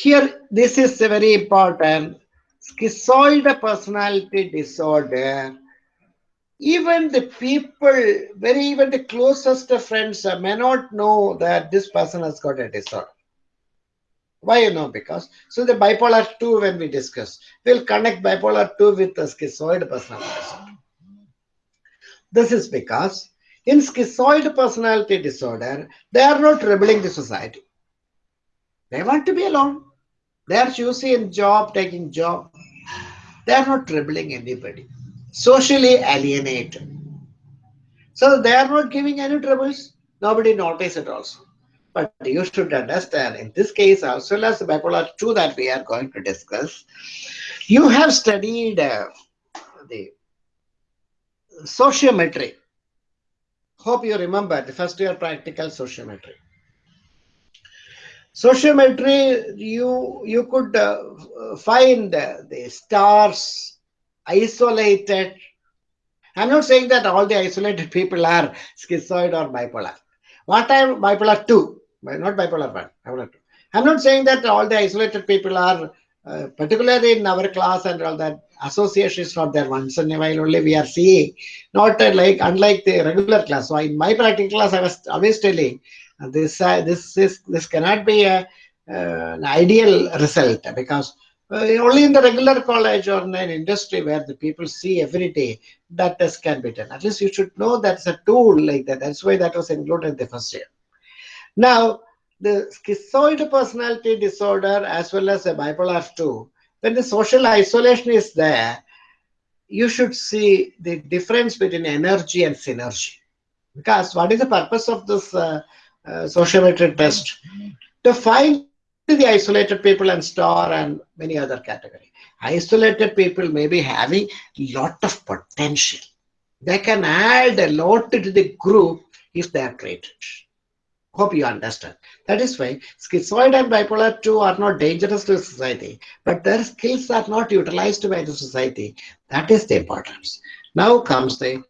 Here, this is very important. Schizoid personality disorder even the people, very even the closest friends may not know that this person has got a disorder. Why you know? Because so the bipolar 2 when we discuss, we'll connect bipolar 2 with the schizoid personality disorder. This is because in schizoid personality disorder, they are not rebelling the society. They want to be alone. They are choosing job, taking job. They are not troubling anybody socially alienated. So they are not giving any troubles. Nobody notice it also. But you should understand in this case, as well as bipolar 2 that we are going to discuss, you have studied uh, the sociometry. Hope you remember the first year practical sociometry. Sociometry, you, you could uh, find the stars isolated. I'm not saying that all the isolated *laughs* people are schizoid or bipolar. What I'm bipolar 2, not bipolar 1, bipolar 2. I'm not saying that all the isolated people are, uh, particularly in our class and all that, association is not there. Once in a while only we are seeing, not uh, like, unlike the regular class. So in my practical class, I was always telling, this, uh, this, is, this cannot be a, uh, an ideal result because uh, only in the regular college or in an industry where the people see every day that test can be done. At least you should know that's a tool like that. That's why that was included in the first year. Now, the schizoid personality disorder as well as the bipolar 2, when the social isolation is there, you should see the difference between energy and synergy. Because what is the purpose of this uh, Uh, sociometric test? To find the isolated people and star and many other category. Isolated people may be having lot of potential. They can add a lot to the group if they are created. Hope you understand. That is why schizoid and bipolar 2 are not dangerous to society, but their skills are not utilized by the society. That is the importance. Now comes the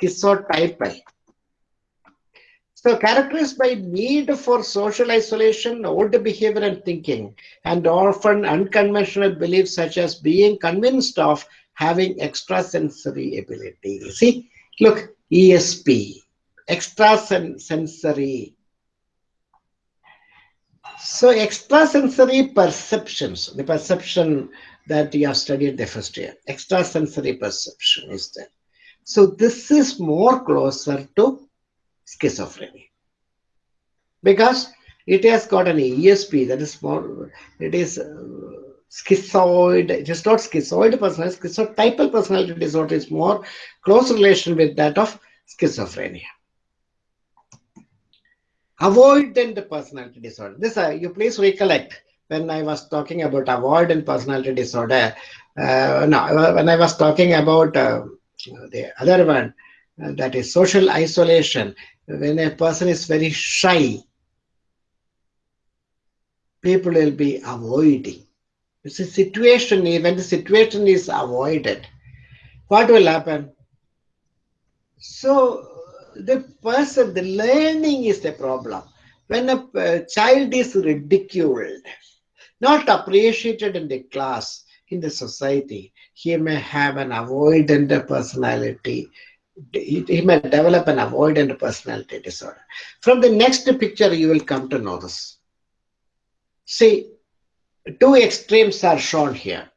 schizotype So characterized by need for social isolation, old behavior and thinking, and often unconventional beliefs such as being convinced of having extrasensory ability. See, look, ESP, extrasensory. So extrasensory perceptions, the perception that you have studied the first year, extrasensory perception is there. So this is more closer to schizophrenia because it has got an ESP that is more, it is uh, schizoid, it is not schizoid personality, schizotypal personality disorder is more close relation with that of schizophrenia. Avoidant personality disorder. This, uh, you please recollect when I was talking about avoidant personality disorder. Uh, no, when I was talking about uh, the other one, uh, that is social isolation. When a person is very shy, people will be avoiding. It's a situation, when the situation is avoided, what will happen? So the person, the learning is the problem. When a uh, child is ridiculed, not appreciated in the class, in the society, he may have an avoidant personality. He, may develop an avoidant personality disorder. From the next picture, you will come to know this. See, two extremes are shown here.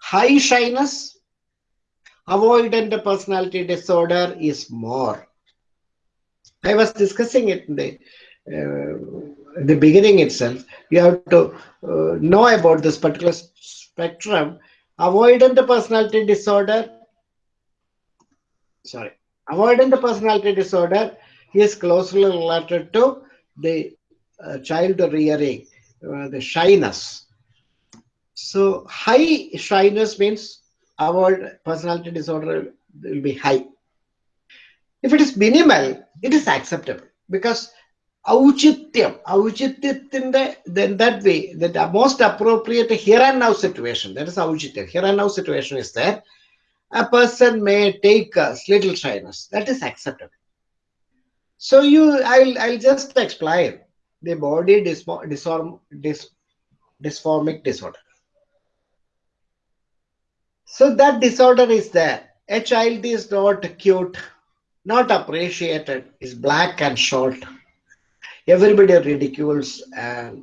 High shyness, avoidant personality disorder is more. I was discussing it in the, uh, in the beginning itself. You have to uh, know about this particular spectrum. Avoidant personality disorder, sorry, avoidant personality disorder is closely related to the uh, child rearing, uh, the shyness. So high shyness means our personality disorder will be high. If it is minimal, it is acceptable because auchityam, auchityatinde, then that way, the most appropriate here and now situation, that is auchityam, here and now situation is there. A person may take a little shyness, that is acceptable. So you, I'll, I'll just explain the body dysform, dys, dysformic disorder. So that disorder is there. A child is not cute, not appreciated, is black and short. Everybody ridicules and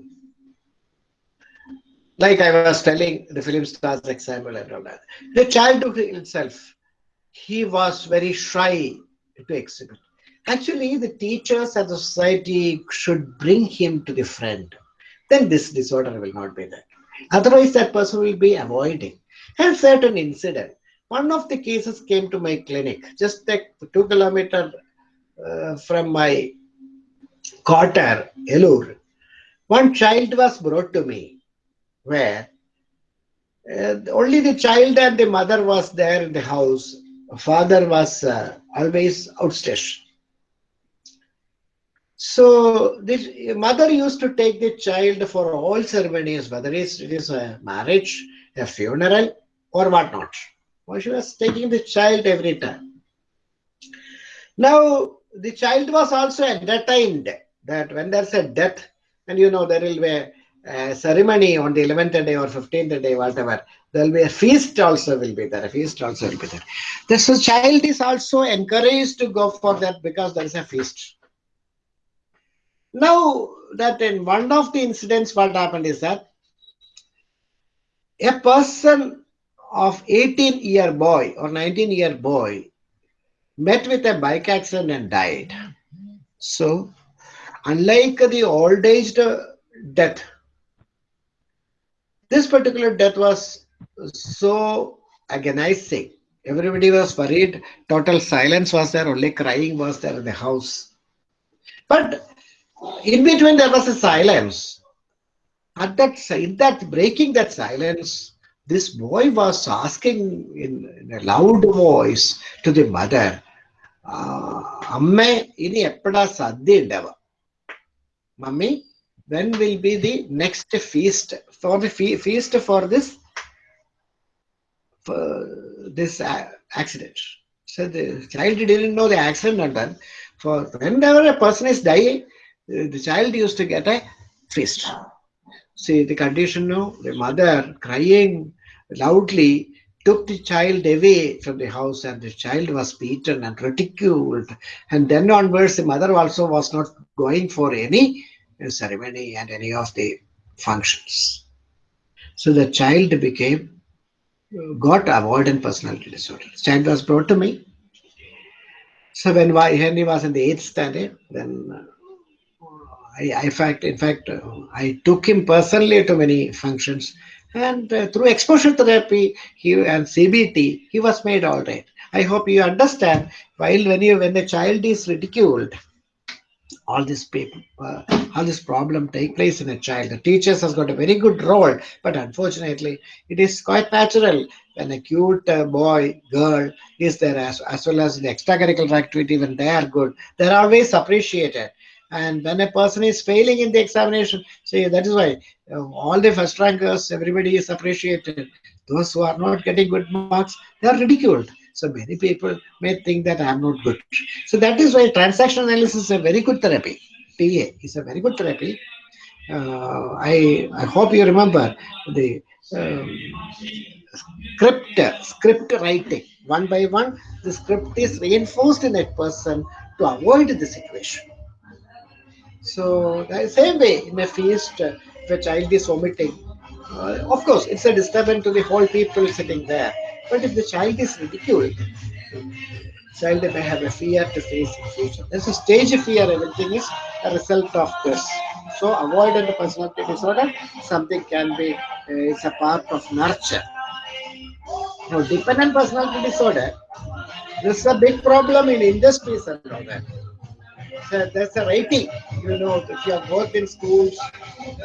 like I was telling the film stars example and all that. The child itself, he was very shy to exhibit. Actually, the teachers and the society should bring him to the front. Then this disorder will not be there. Otherwise, that person will be avoiding. And certain incident. One of the cases came to my clinic, just like two kilometer uh, from my quarter, Elur. One child was brought to me where uh, only the child and the mother was there in the house. Father was uh, always outstation. So the mother used to take the child for all ceremonies, whether it is a marriage, a funeral, or whatnot. Well, she was taking the child every time. Now, the child was also entertained that when there's a death, and you know, there will be a ceremony on the 11th day or 15th day, whatever, there will be a feast also will be there, a feast also will be there. The child is also encouraged to go for that because there is a feast. Now, that in one of the incidents, what happened is that a person of 18 year boy or 19 year boy met with a bike accident and died. So, unlike the old aged death, this particular death was so agonizing. Everybody was worried. Total silence was there. Only crying was there in the house. But in between, there was a silence. At that, in that breaking that silence, this boy was asking in, in a loud voice to the mother, ah, "Amma, ini eppada sadhi undava? Mummy, when will be the next feast for the fe feast for this for this accident so the child didn't know the accident and done For whenever a person is dying, the child used to get a feast. See the condition now, the mother crying loudly took the child away from the house and the child was beaten and ridiculed. And then onwards, the mother also was not going for any ceremony and any of the functions. So the child became, got avoidant personality disorder. Child was brought to me. So when, when he was in the eighth standard, then I, I fact, in fact, uh, I took him personally to many functions and uh, through exposure therapy he, and CBT, he was made all right. I hope you understand while when you when the child is ridiculed, all this people, uh, all this problem take place in a child. The teachers has got a very good role, but unfortunately, it is quite natural when a cute uh, boy, girl is there as, as well as the extracurricular activity when they are good, they're always appreciated. And when a person is failing in the examination, see that is why uh, all the first rankers, everybody is appreciated. Those who are not getting good marks, they are ridiculed. So many people may think that I am not good. So that is why transaction analysis is a very good therapy. TA is a very good therapy. Uh, I I hope you remember the um, script script writing one by one. The script is reinforced in that person to avoid the situation. So the same way in a feast, if a child is vomiting, uh, of course it's a disturbance to the whole people sitting there. But if the child is ridiculed, child may have a fear to face in future. There's a stage of fear, everything is a result of this. So avoidant personality disorder, something can be, uh, it's a part of nurture. Now dependent personality disorder, this is a big problem in industries and all that a, there's a rating. You know, if you have worked in schools,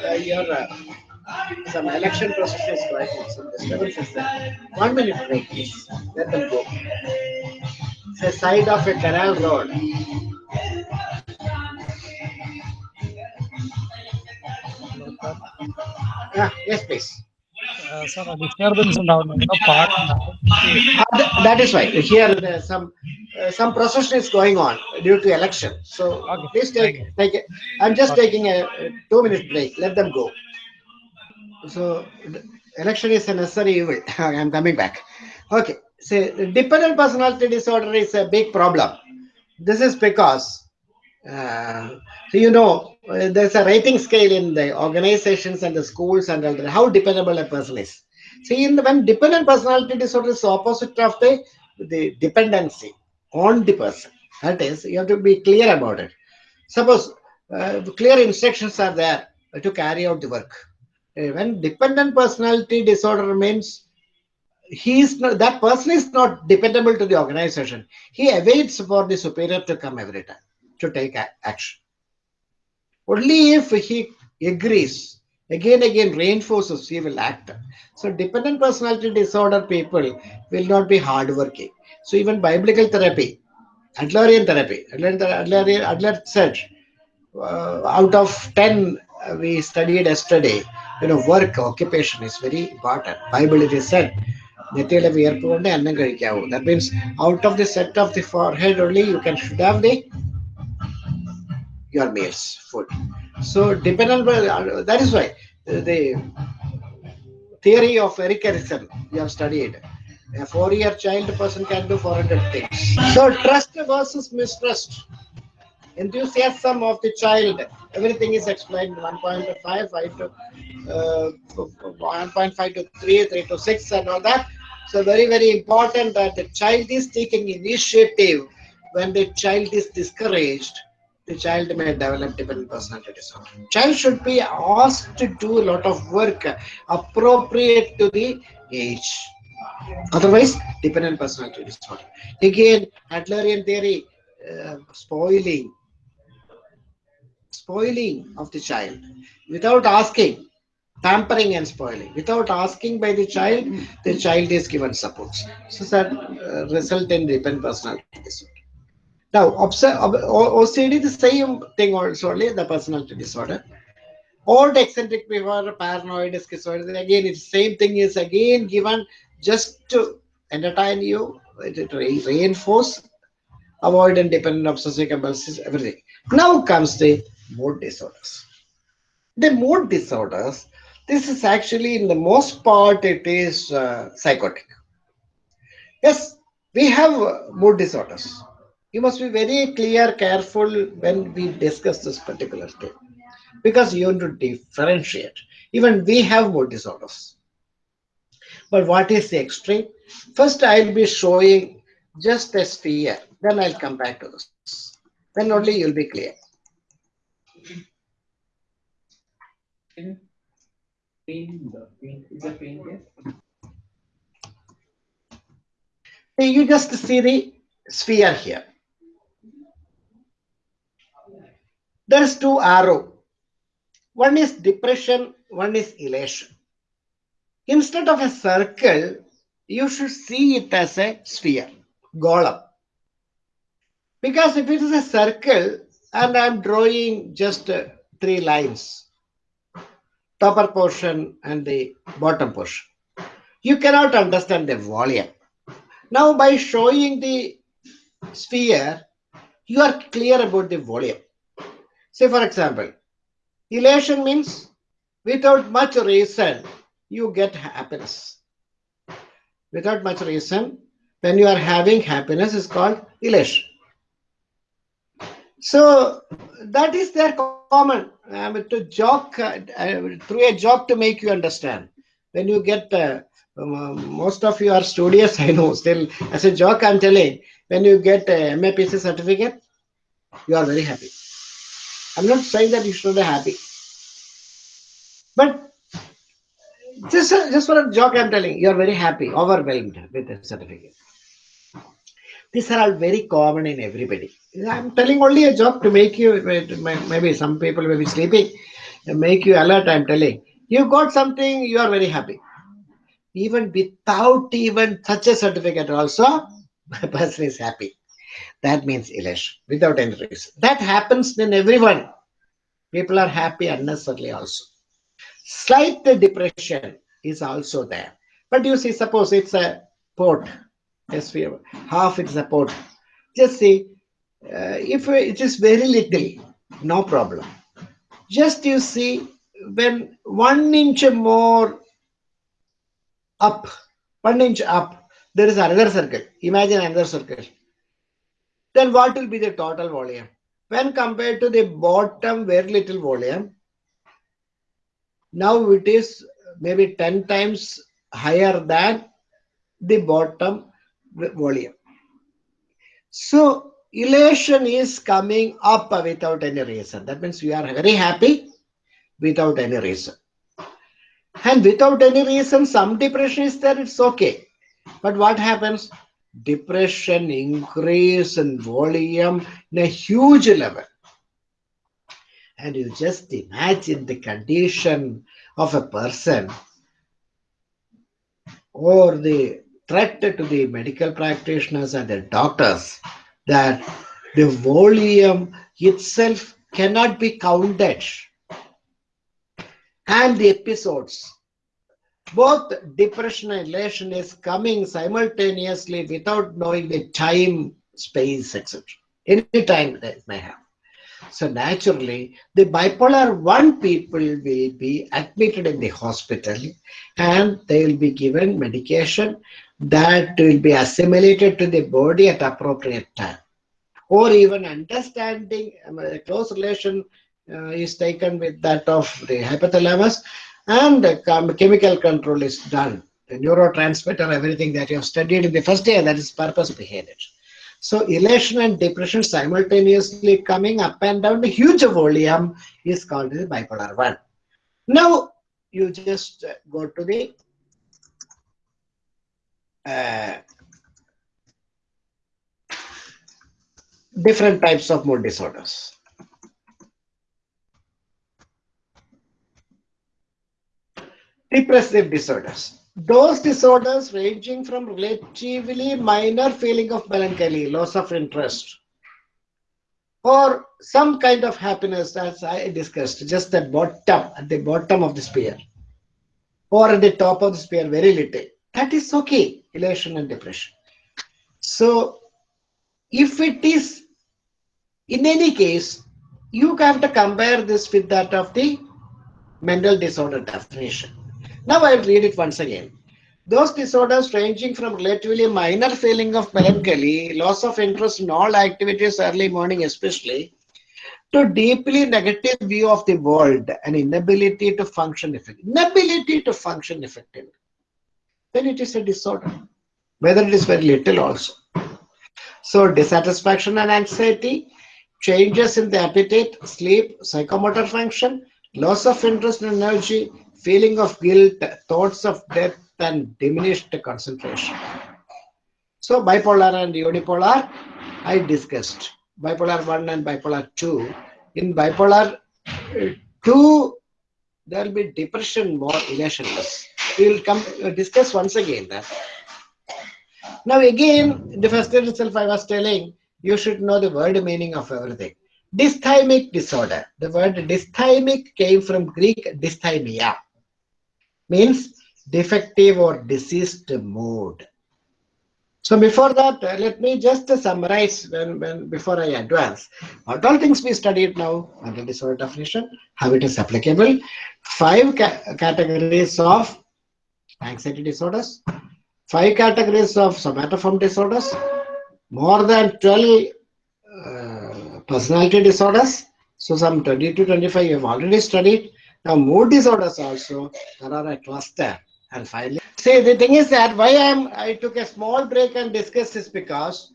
uh, your uh, some election processes like some disturbances there. One minute break, please. Let them go. It's side of a canal road. Yeah, yes, please. Uh, sir, in our park. Uh, that is why here uh, some uh, some procession is going on due to election. So okay. please take take. I'm just okay. taking a, a two minute break. Let them go. So election is a necessary evil. *laughs* I'm coming back. Okay. So dependent personality disorder is a big problem. This is because uh, so you know uh, there's a rating scale in the organizations and the schools and how dependable a person is. See, in the, when dependent personality disorder is opposite of the, the dependency on the person. That is, you have to be clear about it. Suppose uh, clear instructions are there to carry out the work. Uh, When dependent personality disorder means he is not, that person is not dependable to the organization. He awaits for the superior to come every time to take action. Only if he agrees, again, again reinforces, he will act. So dependent personality disorder people will not be hardworking. So even biblical therapy, Adlerian therapy, Adler, Adler, Adler said, uh, out of 10 uh, we studied yesterday, you know, work, occupation is very important. Bible it is said, that means out of the set of the forehead only you can should have the your meals, food. So dependent on that is why the theory of Erikson you have studied. A four-year child person can do 400 things. So trust versus mistrust enthusiasm of the child everything is explained 1.5 5 to uh, 1.5 to 3 3 to 6 and all that so very very important that the child is taking initiative when the child is discouraged the child may develop dependent personality disorder. Child should be asked to do a lot of work appropriate to the age. Otherwise, dependent personality disorder. Again, Adlerian theory, uh, spoiling, spoiling of the child without asking, tampering and spoiling. Without asking by the child, the child is given supports. So that uh, result in dependent personality disorder. Now, OCD, the same thing also, only the personality disorder. Old eccentric behavior, paranoid, schizoid, again, it's same thing is again given just to entertain you, it re- reinforce avoidant, dependent, obsessive, compulsive, everything. Now comes the mood disorders. The mood disorders, this is actually in the most part it is uh, psychotic. Yes, we have uh, mood disorders. You must be very clear, careful when we discuss this particular thing because you want to differentiate. Even we have mood disorders. But what is the extreme? First, I'll be showing just a sphere. Then I'll come back to this. Then only you'll be clear. Pain, the pain is a pain there. See, You just see the sphere here. There's two arrow. One is depression, one is elation. Instead of a circle, you should see it as a sphere, golem. Because if it is a circle and I'm drawing just uh, three lines, upper portion and the bottom portion, you cannot understand the volume. Now, by showing the sphere, you are clear about the volume. Say, for example, elation means without much reason, you get happiness. Without much reason, when you are having happiness, is called elation. So that is their common. Um, to joke uh, through a joke to make you understand. When you get uh, um, most of you are studious, *laughs* I know. Still, as a joke, I'm telling. When you get a MAPC certificate, you are very happy. I'm not saying that you should be happy, but just just for a joke, I'm telling you are very happy, overwhelmed with the certificate. These are all very common in everybody. I'm telling only a joke to make you maybe some people may be sleeping, make you alert. I'm telling you got something, you are very happy. Even without even such a certificate, also *laughs* a person is happy. That means elation without any reason. That happens in everyone. People are happy unnecessarily also. Slight depression is also there. But you see, suppose it's a port, sphere, half it's a port. Just see, uh, if it is very little, no problem. Just you see, when one inch more up, one inch up, there is another circle. Imagine another circle. Then what will be the total volume? When compared to the bottom very little volume, now it is maybe 10 times higher than the bottom volume. So elation is coming up without any reason. That means we are very happy without any reason. And without any reason, some depression is there, it's okay. But what happens? Depression increase in volume in a huge level. And you just imagine the condition of a person or the threat to the medical practitioners and the doctors that the volume itself cannot be counted. And the episodes, both depression and elation is coming simultaneously without knowing the time, space, etc. Any time that may have. So naturally, the bipolar 1 people will be admitted in the hospital and they will be given medication that will be assimilated to the body at appropriate time. Or even understanding um, a close relation uh, is taken with that of the hypothalamus and the chemical control is done. The neurotransmitter, everything that you have studied in the first year, that is purpose behavior. So elation and depression simultaneously coming up and down the huge volume is called the bipolar 1. Now you just go to the uh, different types of mood disorders. Depressive disorders. Those disorders ranging from relatively minor feeling of melancholy, loss of interest, or some kind of happiness as I discussed, just the bottom, at the bottom of the sphere, or at the top of the sphere, very little. That is okay, elation and depression. So if it is, in any case, you have to compare this with that of the mental disorder definition. Now I'll read it once again. Those disorders ranging from relatively minor feeling of melancholy, loss of interest in all activities early morning especially, to deeply negative view of the world and inability to function effectively. Inability to function effectively. Then it is a disorder. Whether it is very little also. So dissatisfaction and anxiety, changes in the appetite, sleep, psychomotor function, loss of interest and energy, feeling of guilt, thoughts of death, and diminished concentration. So bipolar and unipolar, I discussed. Bipolar 1 and bipolar 2. In bipolar uh, 2, there will be depression more emotionless. We will come uh, discuss once again that. Now again, the first year itself, I was telling you should know the word meaning of everything. Dysthymic disorder. The word dysthymic came from Greek dysthymia, means defective or diseased mood. So before that, uh, let me just uh, summarize when, when before I advance. What all things we studied now under disorder definition, how it is applicable, five ca categories of anxiety disorders, five categories of somatoform disorders, more than 12 uh, personality disorders. So some 20 to 25 you have already studied. Now mood disorders also, there are a cluster. And finally, see the thing is that why I'm I took a small break and discussed this because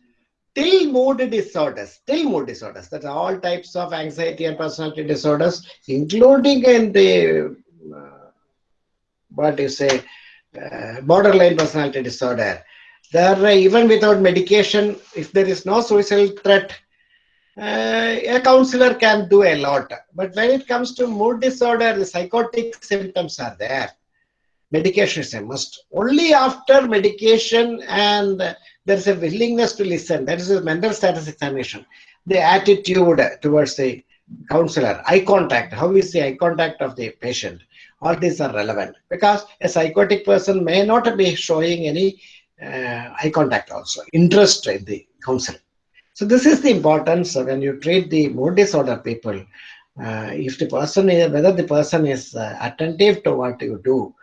till mood disorders, till mood disorders, that are all types of anxiety and personality disorders, including in the uh, what you say, uh, borderline personality disorder. There, even without medication, if there is no suicidal threat, uh, a counselor can do a lot. But when it comes to mood disorder, the psychotic symptoms are there. Medication is a must. Only after medication and there's a willingness to listen, that is a mental status examination, the attitude towards the counselor, eye contact, how is the eye contact of the patient, all these are relevant because a psychotic person may not be showing any uh, eye contact also, interest in the counseling. So this is the importance when you treat the mood disorder people. Uh, if the person is, whether the person is uh, attentive to what you do,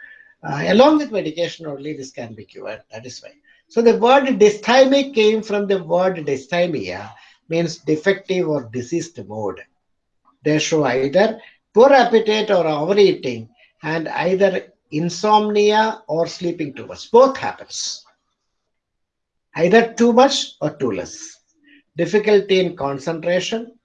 uh, along with medication only this can be cured. That is why. So the word dysthymic came from the word dysthymia, means defective or diseased mood. They show either poor appetite or overeating and either insomnia or sleeping too much. Both happens. Either too much or too less. Difficulty in concentration,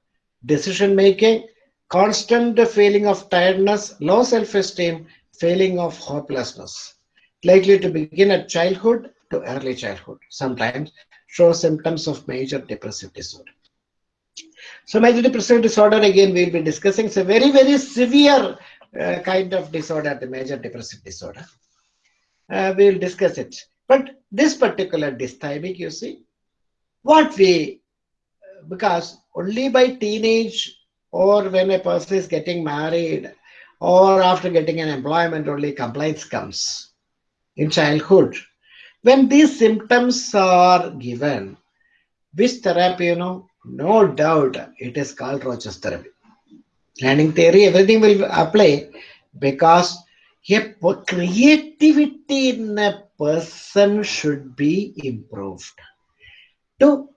decision making, constant feeling of tiredness, low self-esteem, feeling of hopelessness. Likely to begin at childhood to early childhood. Sometimes show symptoms of major depressive disorder. So major depressive disorder again we'll be discussing. It's a very, very severe uh, kind of disorder, the major depressive disorder. Uh, we'll discuss it. But this particular dysthymic, you see, what we, because only by teenage or when a person is getting married or after getting an employment only complaints comes in childhood. When these symptoms are given, which therapy, you know, no doubt it is called Rogers therapy. Learning theory, everything will apply because a creativity in a person should be improved to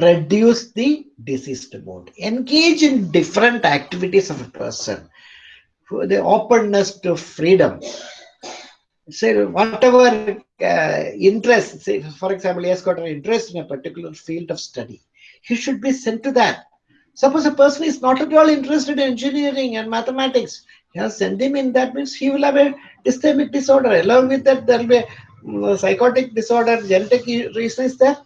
reduce the diseased mood. Engage in different activities of a person. For the openness to freedom. Say whatever uh, interest, say for example, he has got an interest in a particular field of study. He should be sent to that. Suppose a person is not at all interested in engineering and mathematics, you send him in that means he will have a dysthymic disorder. Along with that, there will be a mm, psychotic disorder, genetic reason is there.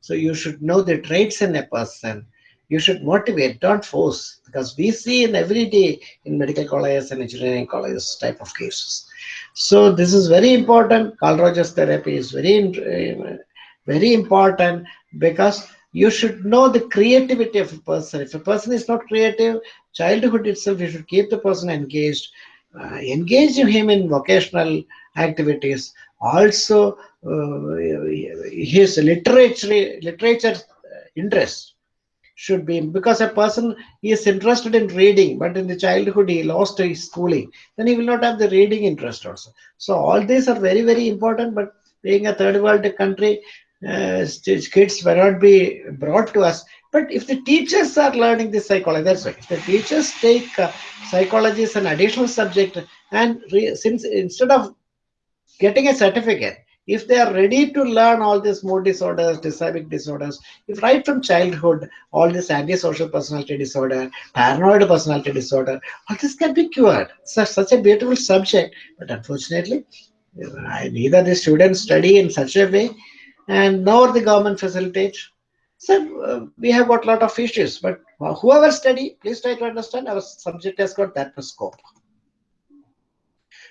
So you should know the traits in a person. You should motivate, don't force, because we see in every day in medical colleges and engineering colleges type of cases. So this is very important. Carl Rogers therapy is very, very important because you should know the creativity of a person. If a person is not creative, childhood itself, you should keep the person engaged, uh, engage him in vocational activities, also uh, his literature literature interest should be because a person is interested in reading but in the childhood he lost his schooling then he will not have the reading interest also. So all these are very very important but being a third world country uh, kids may not be brought to us but if the teachers are learning this psychology that's why if the teachers take uh, psychology as an additional subject and since instead of getting a certificate if they are ready to learn all these mood disorders, dysphoric disorders, if right from childhood, all this antisocial personality disorder, paranoid personality disorder, all this can be cured. Such, such a beautiful subject, but unfortunately, neither the students study in such a way, and nor the government facilitates. So uh, we have got a lot of issues, but whoever study, please try to understand our subject has got that much scope.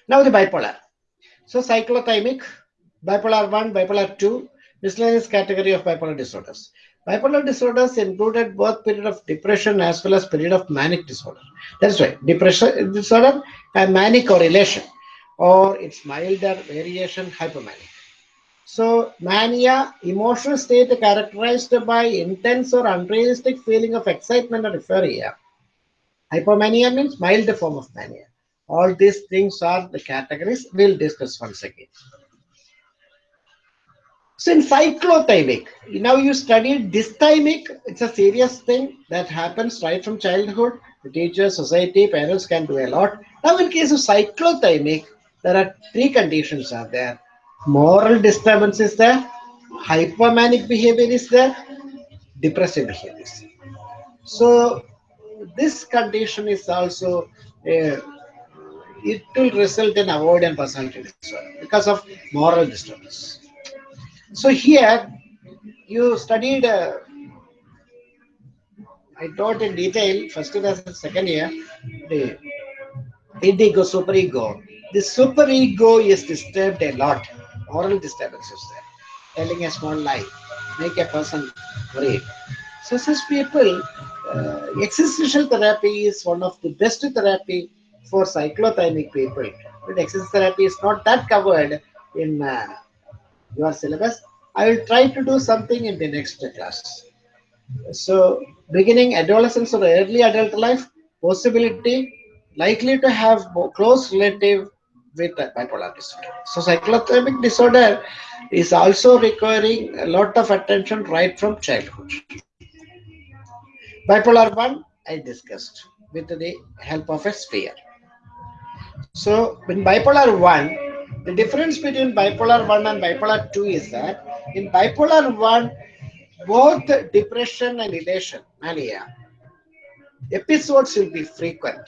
Now the bipolar. So cyclothymic, bipolar 1, bipolar 2, miscellaneous category of bipolar disorders. Bipolar disorders included both period of depression as well as period of manic disorder. That's right, depression disorder and manic correlation or its milder variation hypomanic. So mania, emotional state characterized by intense or unrealistic feeling of excitement or euphoria. Hypomania means mild form of mania. All these things are the categories we'll discuss once again. So in cyclothymic, now you studied dysthymic, it's a serious thing that happens right from childhood. The teacher, society, parents can do a lot. Now in case of cyclothymic, there are three conditions are there. Moral disturbance is there, hypomanic behavior is there, depressive behavior is there. So this condition is also, it will result in avoidant personality disorder because of moral disturbance. So here you studied, uh, I taught in detail, first year and second year, the indigo, superego. The superego is disturbed a lot, moral disturbances there, telling a small lie, make a person worried. So such people, uh, existential therapy is one of the best therapy for cyclothymic people. But existential therapy is not that covered in uh, your syllabus. I will try to do something in the next class. So, beginning adolescence or early adult life, possibility likely to have close relative with bipolar disorder. So, cyclothymic disorder is also requiring a lot of attention right from childhood. Bipolar 1, I discussed with the help of a sphere. So, in bipolar 1, the difference between bipolar 1 and bipolar 2 is that in bipolar 1, both depression and elation, mania, episodes will be frequent.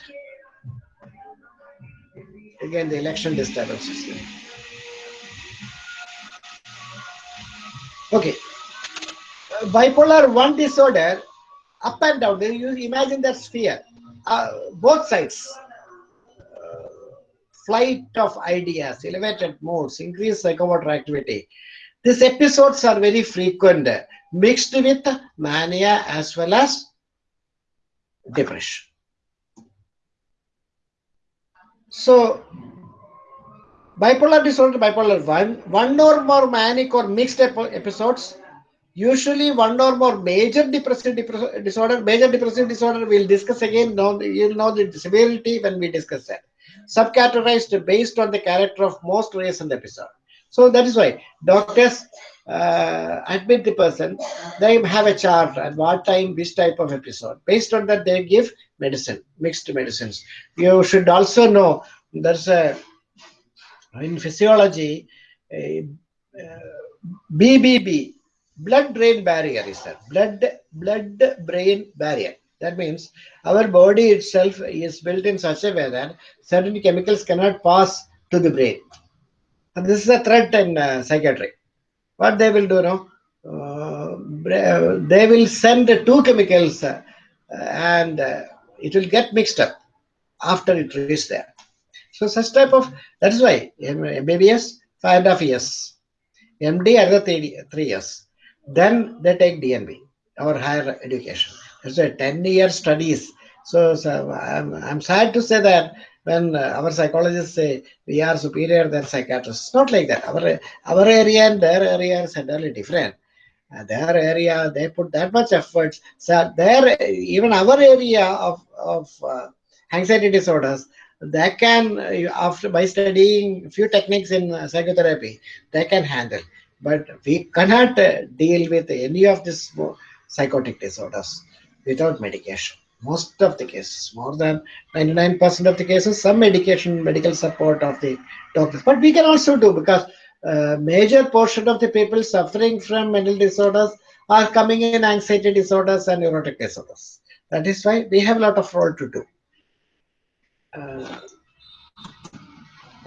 Again, the election disturbances. Okay. Bipolar 1 disorder, up and down, you imagine that sphere, uh, both sides, flight of ideas, elevated moods, increased psychomotor activity. These episodes are very frequent, mixed with mania as well as depression. So, bipolar disorder, bipolar 1, one or more manic or mixed episodes, usually one or more major depressive disorder, major depressive disorder, we'll discuss again, you'll know the severity when we discuss that subcategorized based on the character of most recent episode. So that is why doctors uh, admit the person, they have a chart at what time, which type of episode. Based on that, they give medicine, mixed medicines. You should also know there's a, in physiology, a, uh, BBB, blood-brain barrier is that, blood, blood-brain barrier. That means our body itself is built in such a way that certain chemicals cannot pass to the brain. And this is a threat in uh, psychiatry. What they will do now? Uh, they will send two chemicals uh, and uh, it will get mixed up after it reaches there. So such type of, that is why MBBS, five and a half years. MD, another three, three years. Then they take DNB, or higher education. It's a 10 year studies. So, so I'm, I'm sad to say that when uh, our psychologists say we are superior than psychiatrists. Not like that. Our our area and their area is entirely different. Uh, their area they put that much effort. So their even our area of of uh, anxiety disorders they can uh, after by studying few techniques in uh, psychotherapy they can handle but we cannot deal with any of these psychotic disorders without medication most of the cases more than 99% of the cases some medication medical support of the doctors. But we can also do because uh, major portion of the people suffering from mental disorders are coming in anxiety disorders and neurotic disorders. That is why we have a lot of role to do. Uh,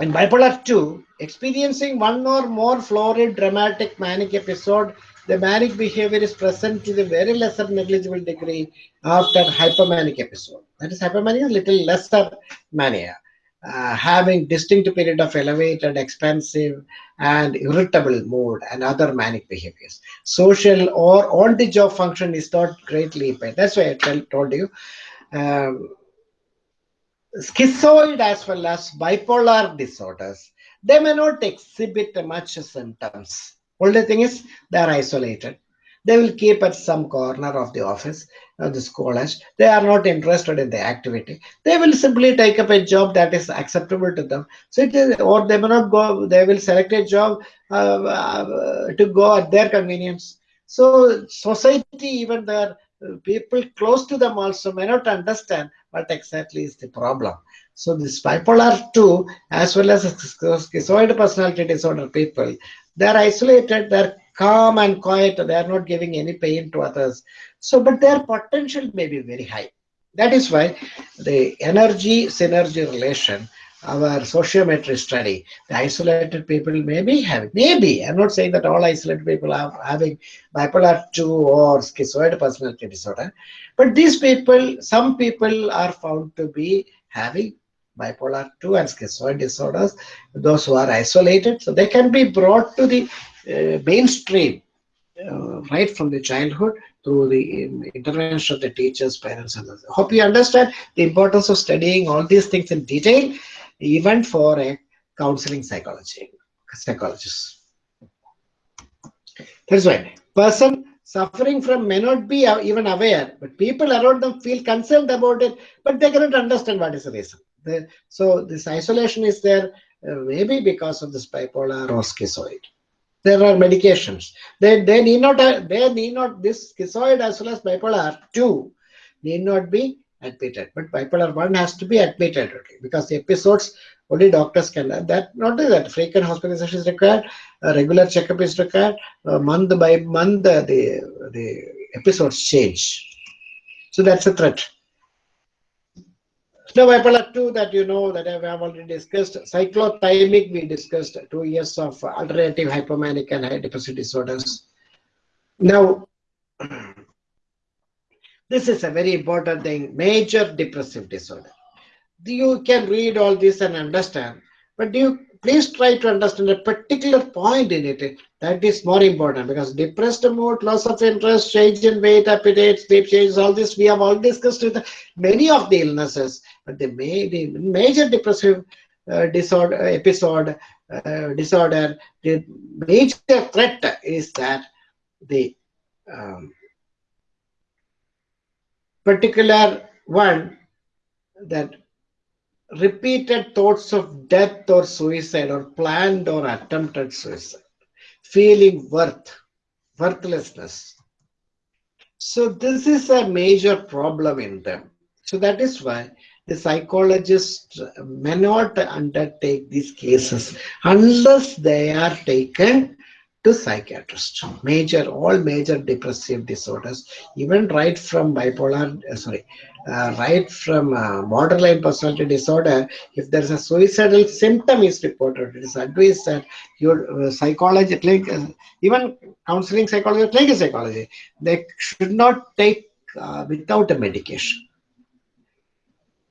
in bipolar 2, experiencing one or more florid dramatic manic episode, the manic behavior is present to the very lesser negligible degree after hypomanic episode. That is hypomania, little lesser mania, uh, having distinct period of elevated, expansive, and irritable mood and other manic behaviors. Social or on-the-job function is not greatly impaired. That's why I tell, told you. Um, schizoid as well as bipolar disorders, they may not exhibit much symptoms. Only thing is they are isolated. They will keep at some corner of the office of the college. They are not interested in the activity. They will simply take up a job that is acceptable to them. So it is, or they may not go. They will select a job uh, uh, to go at their convenience. So society, even their people close to them also may not understand what exactly is the problem. So this bipolar 2 as well as schizoid personality disorder people, they're isolated, they're calm and quiet, they are not giving any pain to others. So, but their potential may be very high. That is why the energy synergy relation, our sociometry study, the isolated people may be having, maybe, I'm not saying that all isolated people are having bipolar 2 or schizoid personality disorder, but these people, some people are found to be having bipolar 2 and schizoid disorders, those who are isolated. So they can be brought to the uh, mainstream uh, right from the childhood through the intervention of the teachers, parents, and others. Hope you understand the importance of studying all these things in detail, even for a counseling psychology psychologist. That's why person suffering from may not be even aware, but people around them feel concerned about it, but they cannot understand what is the reason. The- so this isolation is there uh, maybe because of this bipolar or schizoid. There are medications. They, they need not uh, they need not this schizoid as well as bipolar two need not be admitted, but bipolar one has to be admitted okay, because the episodes only doctors can. That not only that frequent hospitalization is required, a regular checkup is required. Uh, month by month, uh, the the episodes change. So that's a threat. Now, 2 that you know that I have already discussed, cyclothymic we discussed, two years of alternative hypomanic and high depressive disorders. Now, this is a very important thing, major depressive disorder. You can read all this and understand, but you please try to understand a particular point in it. That is more important because depressed mood, loss of interest, change in weight, appetite, sleep changes, all this we have all discussed with many of the illnesses, but the major depressive uh, disorder episode uh, disorder, the major threat is that the um, particular one that repeated thoughts of death or suicide or planned or attempted suicide, feeling worth, worthlessness. So this is a major problem in them. So that is why the psychologist may not undertake these cases unless they are taken to psychiatrist. Major, all major depressive disorders, even right from bipolar, uh, sorry, uh, right from uh, borderline personality disorder, if there is a suicidal symptom is reported, it is advised that your uh, psychology, clinic, uh, even counseling psychology, clinical psychology, they should not take uh, without a medication.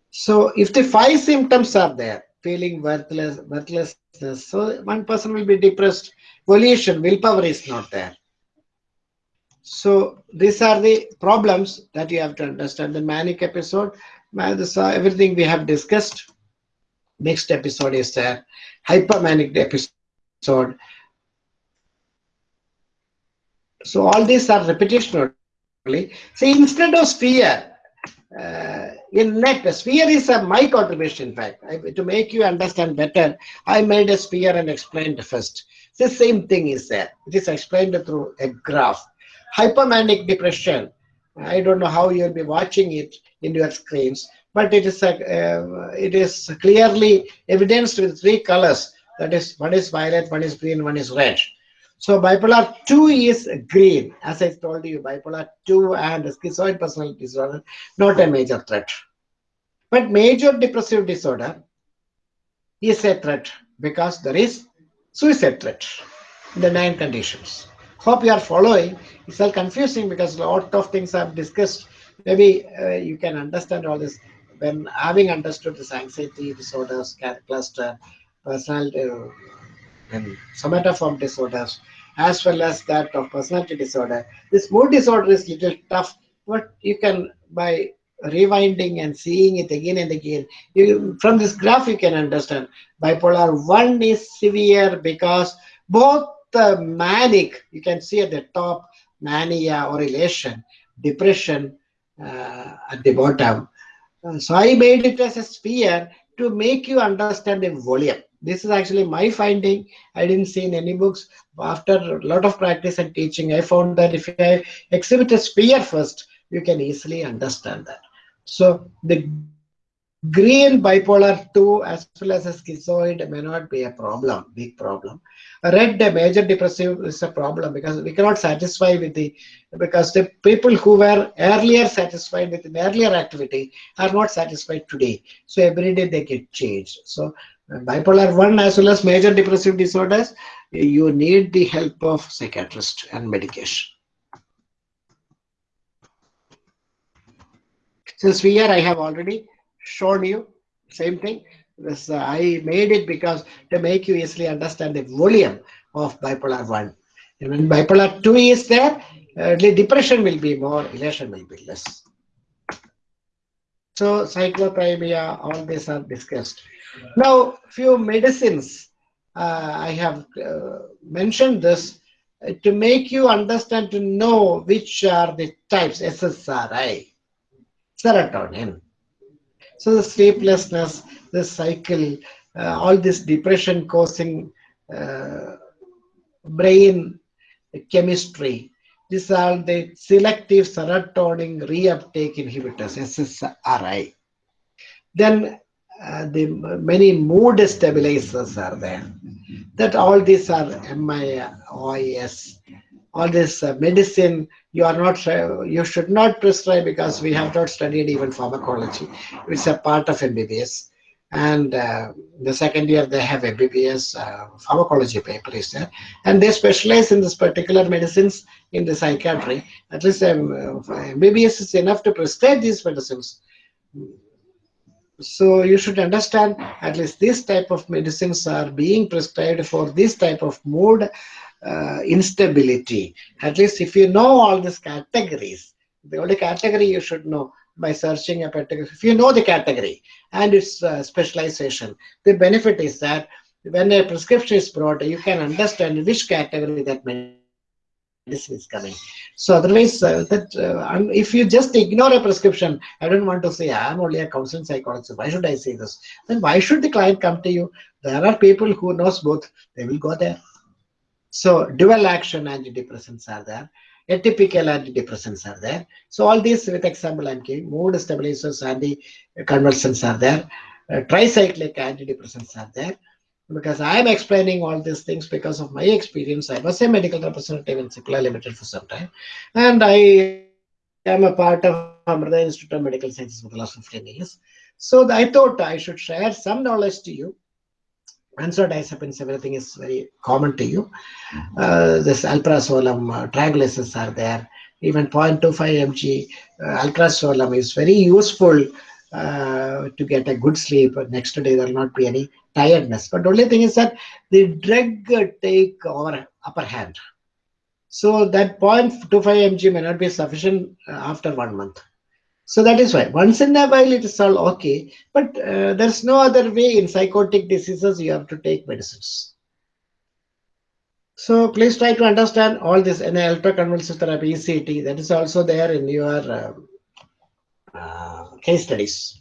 So if the five symptoms are there, feeling worthless, worthlessness, so one person will be depressed. Volition, willpower is not there. So these are the problems that you have to understand. The manic episode, uh, everything we have discussed. Next episode is there. Hypermanic episode. So all these are repetition. See, instead of sphere, uh, in net, sphere is a my contribution. In fact, to make you understand better, I made a sphere and explained first. The same thing is there. It is explained through a graph. Hypermanic depression. I don't know how you'll be watching it in your screens, but it is a, uh, it is clearly evidenced with three colors. That is, one is violet, one is green, one is red. So bipolar 2 is green. As I told you, bipolar 2 and schizoid personality disorder, not a major threat. But major depressive disorder is a threat because there is suicide threat in the nine conditions. Hope you are following. It's all confusing because a lot of things I've discussed. Maybe uh, you can understand all this when having understood this anxiety disorders, cluster, personality, uh, and somatoform disorders, as well as that of personality disorder. This mood disorder is little tough, but you can by rewinding and seeing it again and again. You, from this graph, you can understand bipolar 1 is severe because both the manic, you can see at the top, mania or elation, depression uh, at the bottom. Uh, so I made it as a sphere to make you understand the volume. This is actually my finding. I didn't see in any books. After a lot of practice and teaching, I found that if I exhibit a sphere first, you can easily understand that. So the green bipolar 2 as well as a schizoid may not be a problem, big problem. Red major depressive is a problem because we cannot satisfy with the, because the people who were earlier satisfied with an earlier activity are not satisfied today. So every day they get changed. So bipolar 1 as well as major depressive disorders, you need the help of psychiatrist and medication. Since here I have already shown you same thing. This uh, I made it because to make you easily understand the volume of bipolar 1. And when bipolar 2 is there, uh, depression will be more, elation will be less. So cyclothymia, all these are discussed. Now, few medicines, uh, I have uh, mentioned this uh, to make you understand to know which are the types, SSRI, serotonin. So the sleeplessness, the cycle, uh, all this depression causing uh, brain chemistry, these are the selective serotonin reuptake inhibitors, SSRI. Then uh, the many mood stabilizers are there. That all these are MAOIs. All this uh, medicine you are not uh, you should not prescribe because we have not studied even pharmacology. It's a part of MBBS. And uh, the second year they have MBBS uh, pharmacology paper is there, and they specialize in this particular medicines in the psychiatry. At least um, MBBS is enough to prescribe these medicines so you should understand at least this type of medicines are being prescribed for this type of mood uh, instability at least if you know all these categories the only category you should know by searching a particular if you know the category and its uh, specialization the benefit is that when a prescription is brought you can understand which category that medicine is coming. So otherwise, uh, that uh, if you just ignore a prescription, I don't want to say I'm only a counseling psychologist. Why should I say this? Then why should the client come to you? There are people who knows both. They will go there. So dual action antidepressants are there. Atypical antidepressants are there. So all these, with example, I'm giving mood stabilizers, anticonvulsants are there. Uh, tricyclic antidepressants are there because I am explaining all these things because of my experience. I was a medical representative in Cipla Limited for some time, and I am a part of Amrita Institute of Medical Sciences for the last 15 years. So I thought I should share some knowledge to you. Benzodiazepines, everything is very common to you. Uh, this alprazolam, uh, tranquilizers are there. Even 0.25 mg uh, alprazolam is very useful uh, to get a good sleep. Next day there will not be any tiredness. But the only thing is that the drug take our upper hand. So that 0.25 mg may not be sufficient uh, after one month. So that is why once in a while it is all okay, but uh, there's no other way in psychotic diseases you have to take medicines. So please try to understand all this in electroconvulsive therapy, ECT, that is also there in your uh, uh, case studies.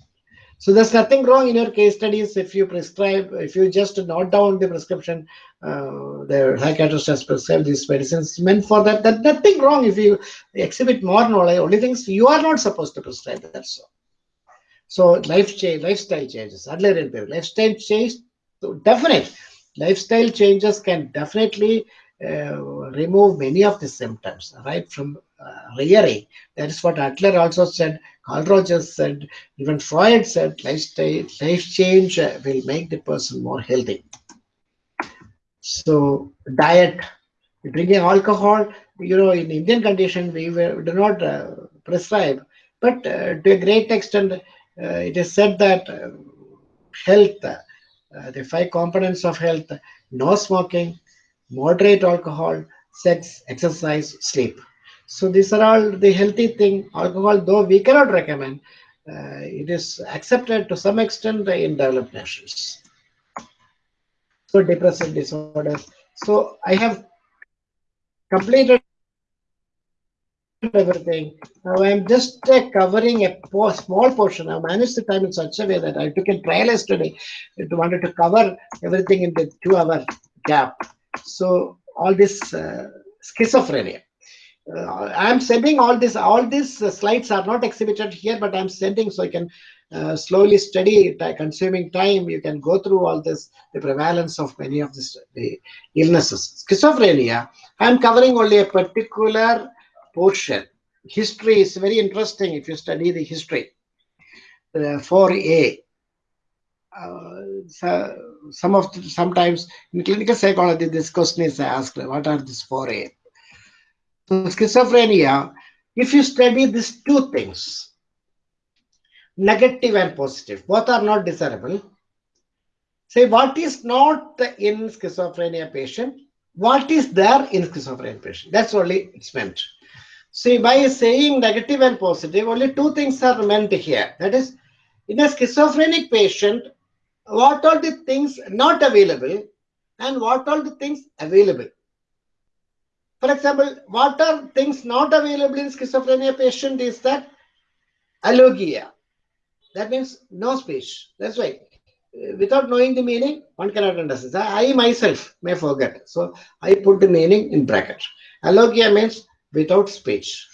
So there's nothing wrong in your case studies if you prescribe, if you just note down the prescription, uh, the psychiatrist has prescribed these medicines meant for that. That nothing wrong if you exhibit more knowledge. Only things you are not supposed to prescribe. That's all. So life change, lifestyle changes. Lifestyle change, so definite lifestyle changes can definitely uh, remove many of the symptoms right from uh, rearing. That is what Adler also said. Carl Rogers said, even Freud said, lifestyle life change uh, will make the person more healthy. So diet, drinking alcohol, you know, in Indian condition we do not uh, prescribe, but uh, to a great extent, uh, it is said that health uh, the five components of health no smoking, moderate alcohol, sex, exercise, sleep. So these are all the healthy thing. Alcohol, though we cannot recommend, uh, it is accepted to some extent in developed nations. So depressive disorders. So I have completed everything. Now I'm just uh, covering a po small portion. I managed the time in such a way that I took a trial yesterday. It wanted to cover everything in the two-hour gap. So all this uh, schizophrenia. Uh, I'm sending all this. All these uh, slides are not exhibited here, but I'm sending so you can uh, slowly study it, consuming time. You can go through all this, the prevalence of many of this, the illnesses. Schizophrenia. I'm covering only a particular portion. History is very interesting if you study the history. Uh, 4A. Uh, so some of the, sometimes in clinical psychology, this question is asked: What are these 4A? So schizophrenia. If you study these two things, negative and positive, both are not desirable. Say what is not in schizophrenia patient, what is there in schizophrenia patient. That's only it's meant. See, by saying negative and positive, only two things are meant here. That is, in a schizophrenic patient, what are the things not available and what are the things available. For example, what are things not available in schizophrenia patient is that alogia. That means no speech. That's why. Uh, without knowing the meaning, one cannot understand. I myself may forget. So I put the meaning in bracket. Alogia means without speech.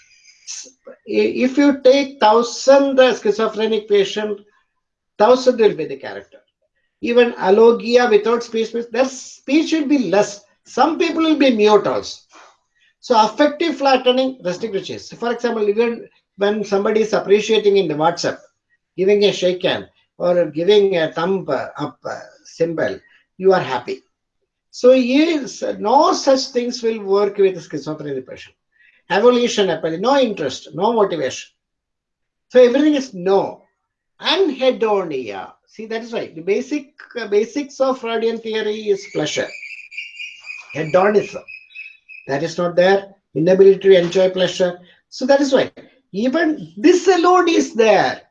If you take thousand uh, schizophrenic patient, thousand will be the character. Even alogia without speech, means their speech will be less. Some people will be mute also. So affective flattening, chase. For example, even when somebody is appreciating in the WhatsApp, giving a shake hand or giving a thumb up symbol, you are happy. So yes, no such things will work with schizophrenic patient avolition no interest, no motivation. So everything is no. And Anhedonia. See, that is right. The basic uh, basics of Freudian theory is pleasure. Hedonism. That is not there. Inability to enjoy pleasure. So that is why. Even this alone is there.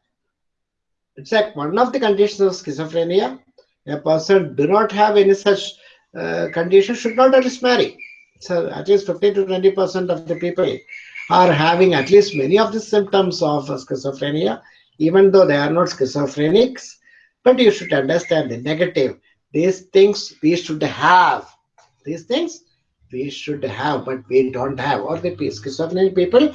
It's like one of the conditions of schizophrenia. A person do not have any such uh, condition should not at least marry. So at least 15 to 20 percent of the people are having at least many of the symptoms of schizophrenia, even though they are not schizophrenics. But you should understand the negative. These things we should have. These things we should have, but we don't have. Or the schizophrenic people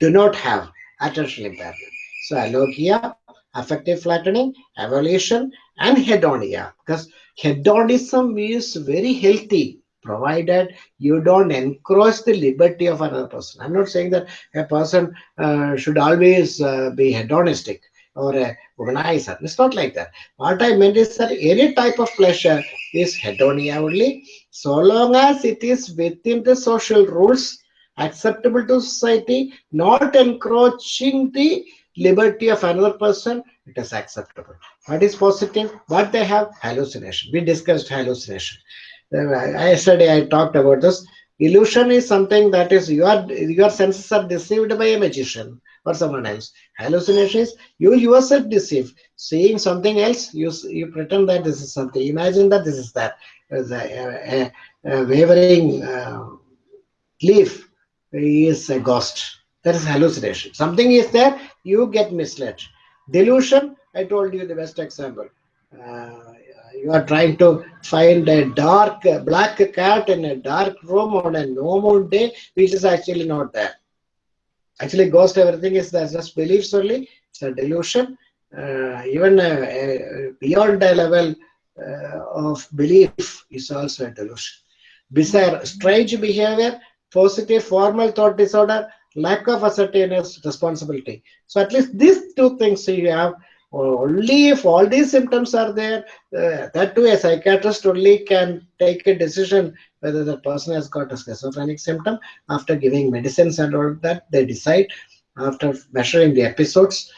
do not have attention impairment. So alogia, affective flattening, avolition, and hedonia. Because hedonism is very healthy provided you don't encroach the liberty of another person. I'm not saying that a person uh, should always uh, be hedonistic or a womanizer. It's not like that. What I meant is that any type of pleasure is hedonia only, so long as it is within the social rules acceptable to society, not encroaching the liberty of another person, it is acceptable. What is positive? What they have? Hallucination. We discussed hallucination uh, yesterday I talked about this. Illusion is something that is your your senses are deceived by a magician or someone else. Hallucination is you yourself deceive. Seeing something else, you you pretend that this is something. Imagine that this is that. A, a, a- a wavering uh, leaf is a ghost. That is hallucination. Something is there, you get misled. Delusion, I told you the best example. Uh, you are trying to find a dark uh, black cat in a dark room on a normal day, which is actually not there. Actually, ghost everything is there, just beliefs only. It's a delusion. Uh, even uh, uh, beyond a level uh, of belief is also a delusion. Bizarre, strange behavior, positive formal thought disorder, lack of ascertained responsibility. So at least these two things you have. Only if all these symptoms are there, uh, that too a psychiatrist only can take a decision whether the person has got a schizophrenic symptom after giving medicines and all that. They decide after measuring the episodes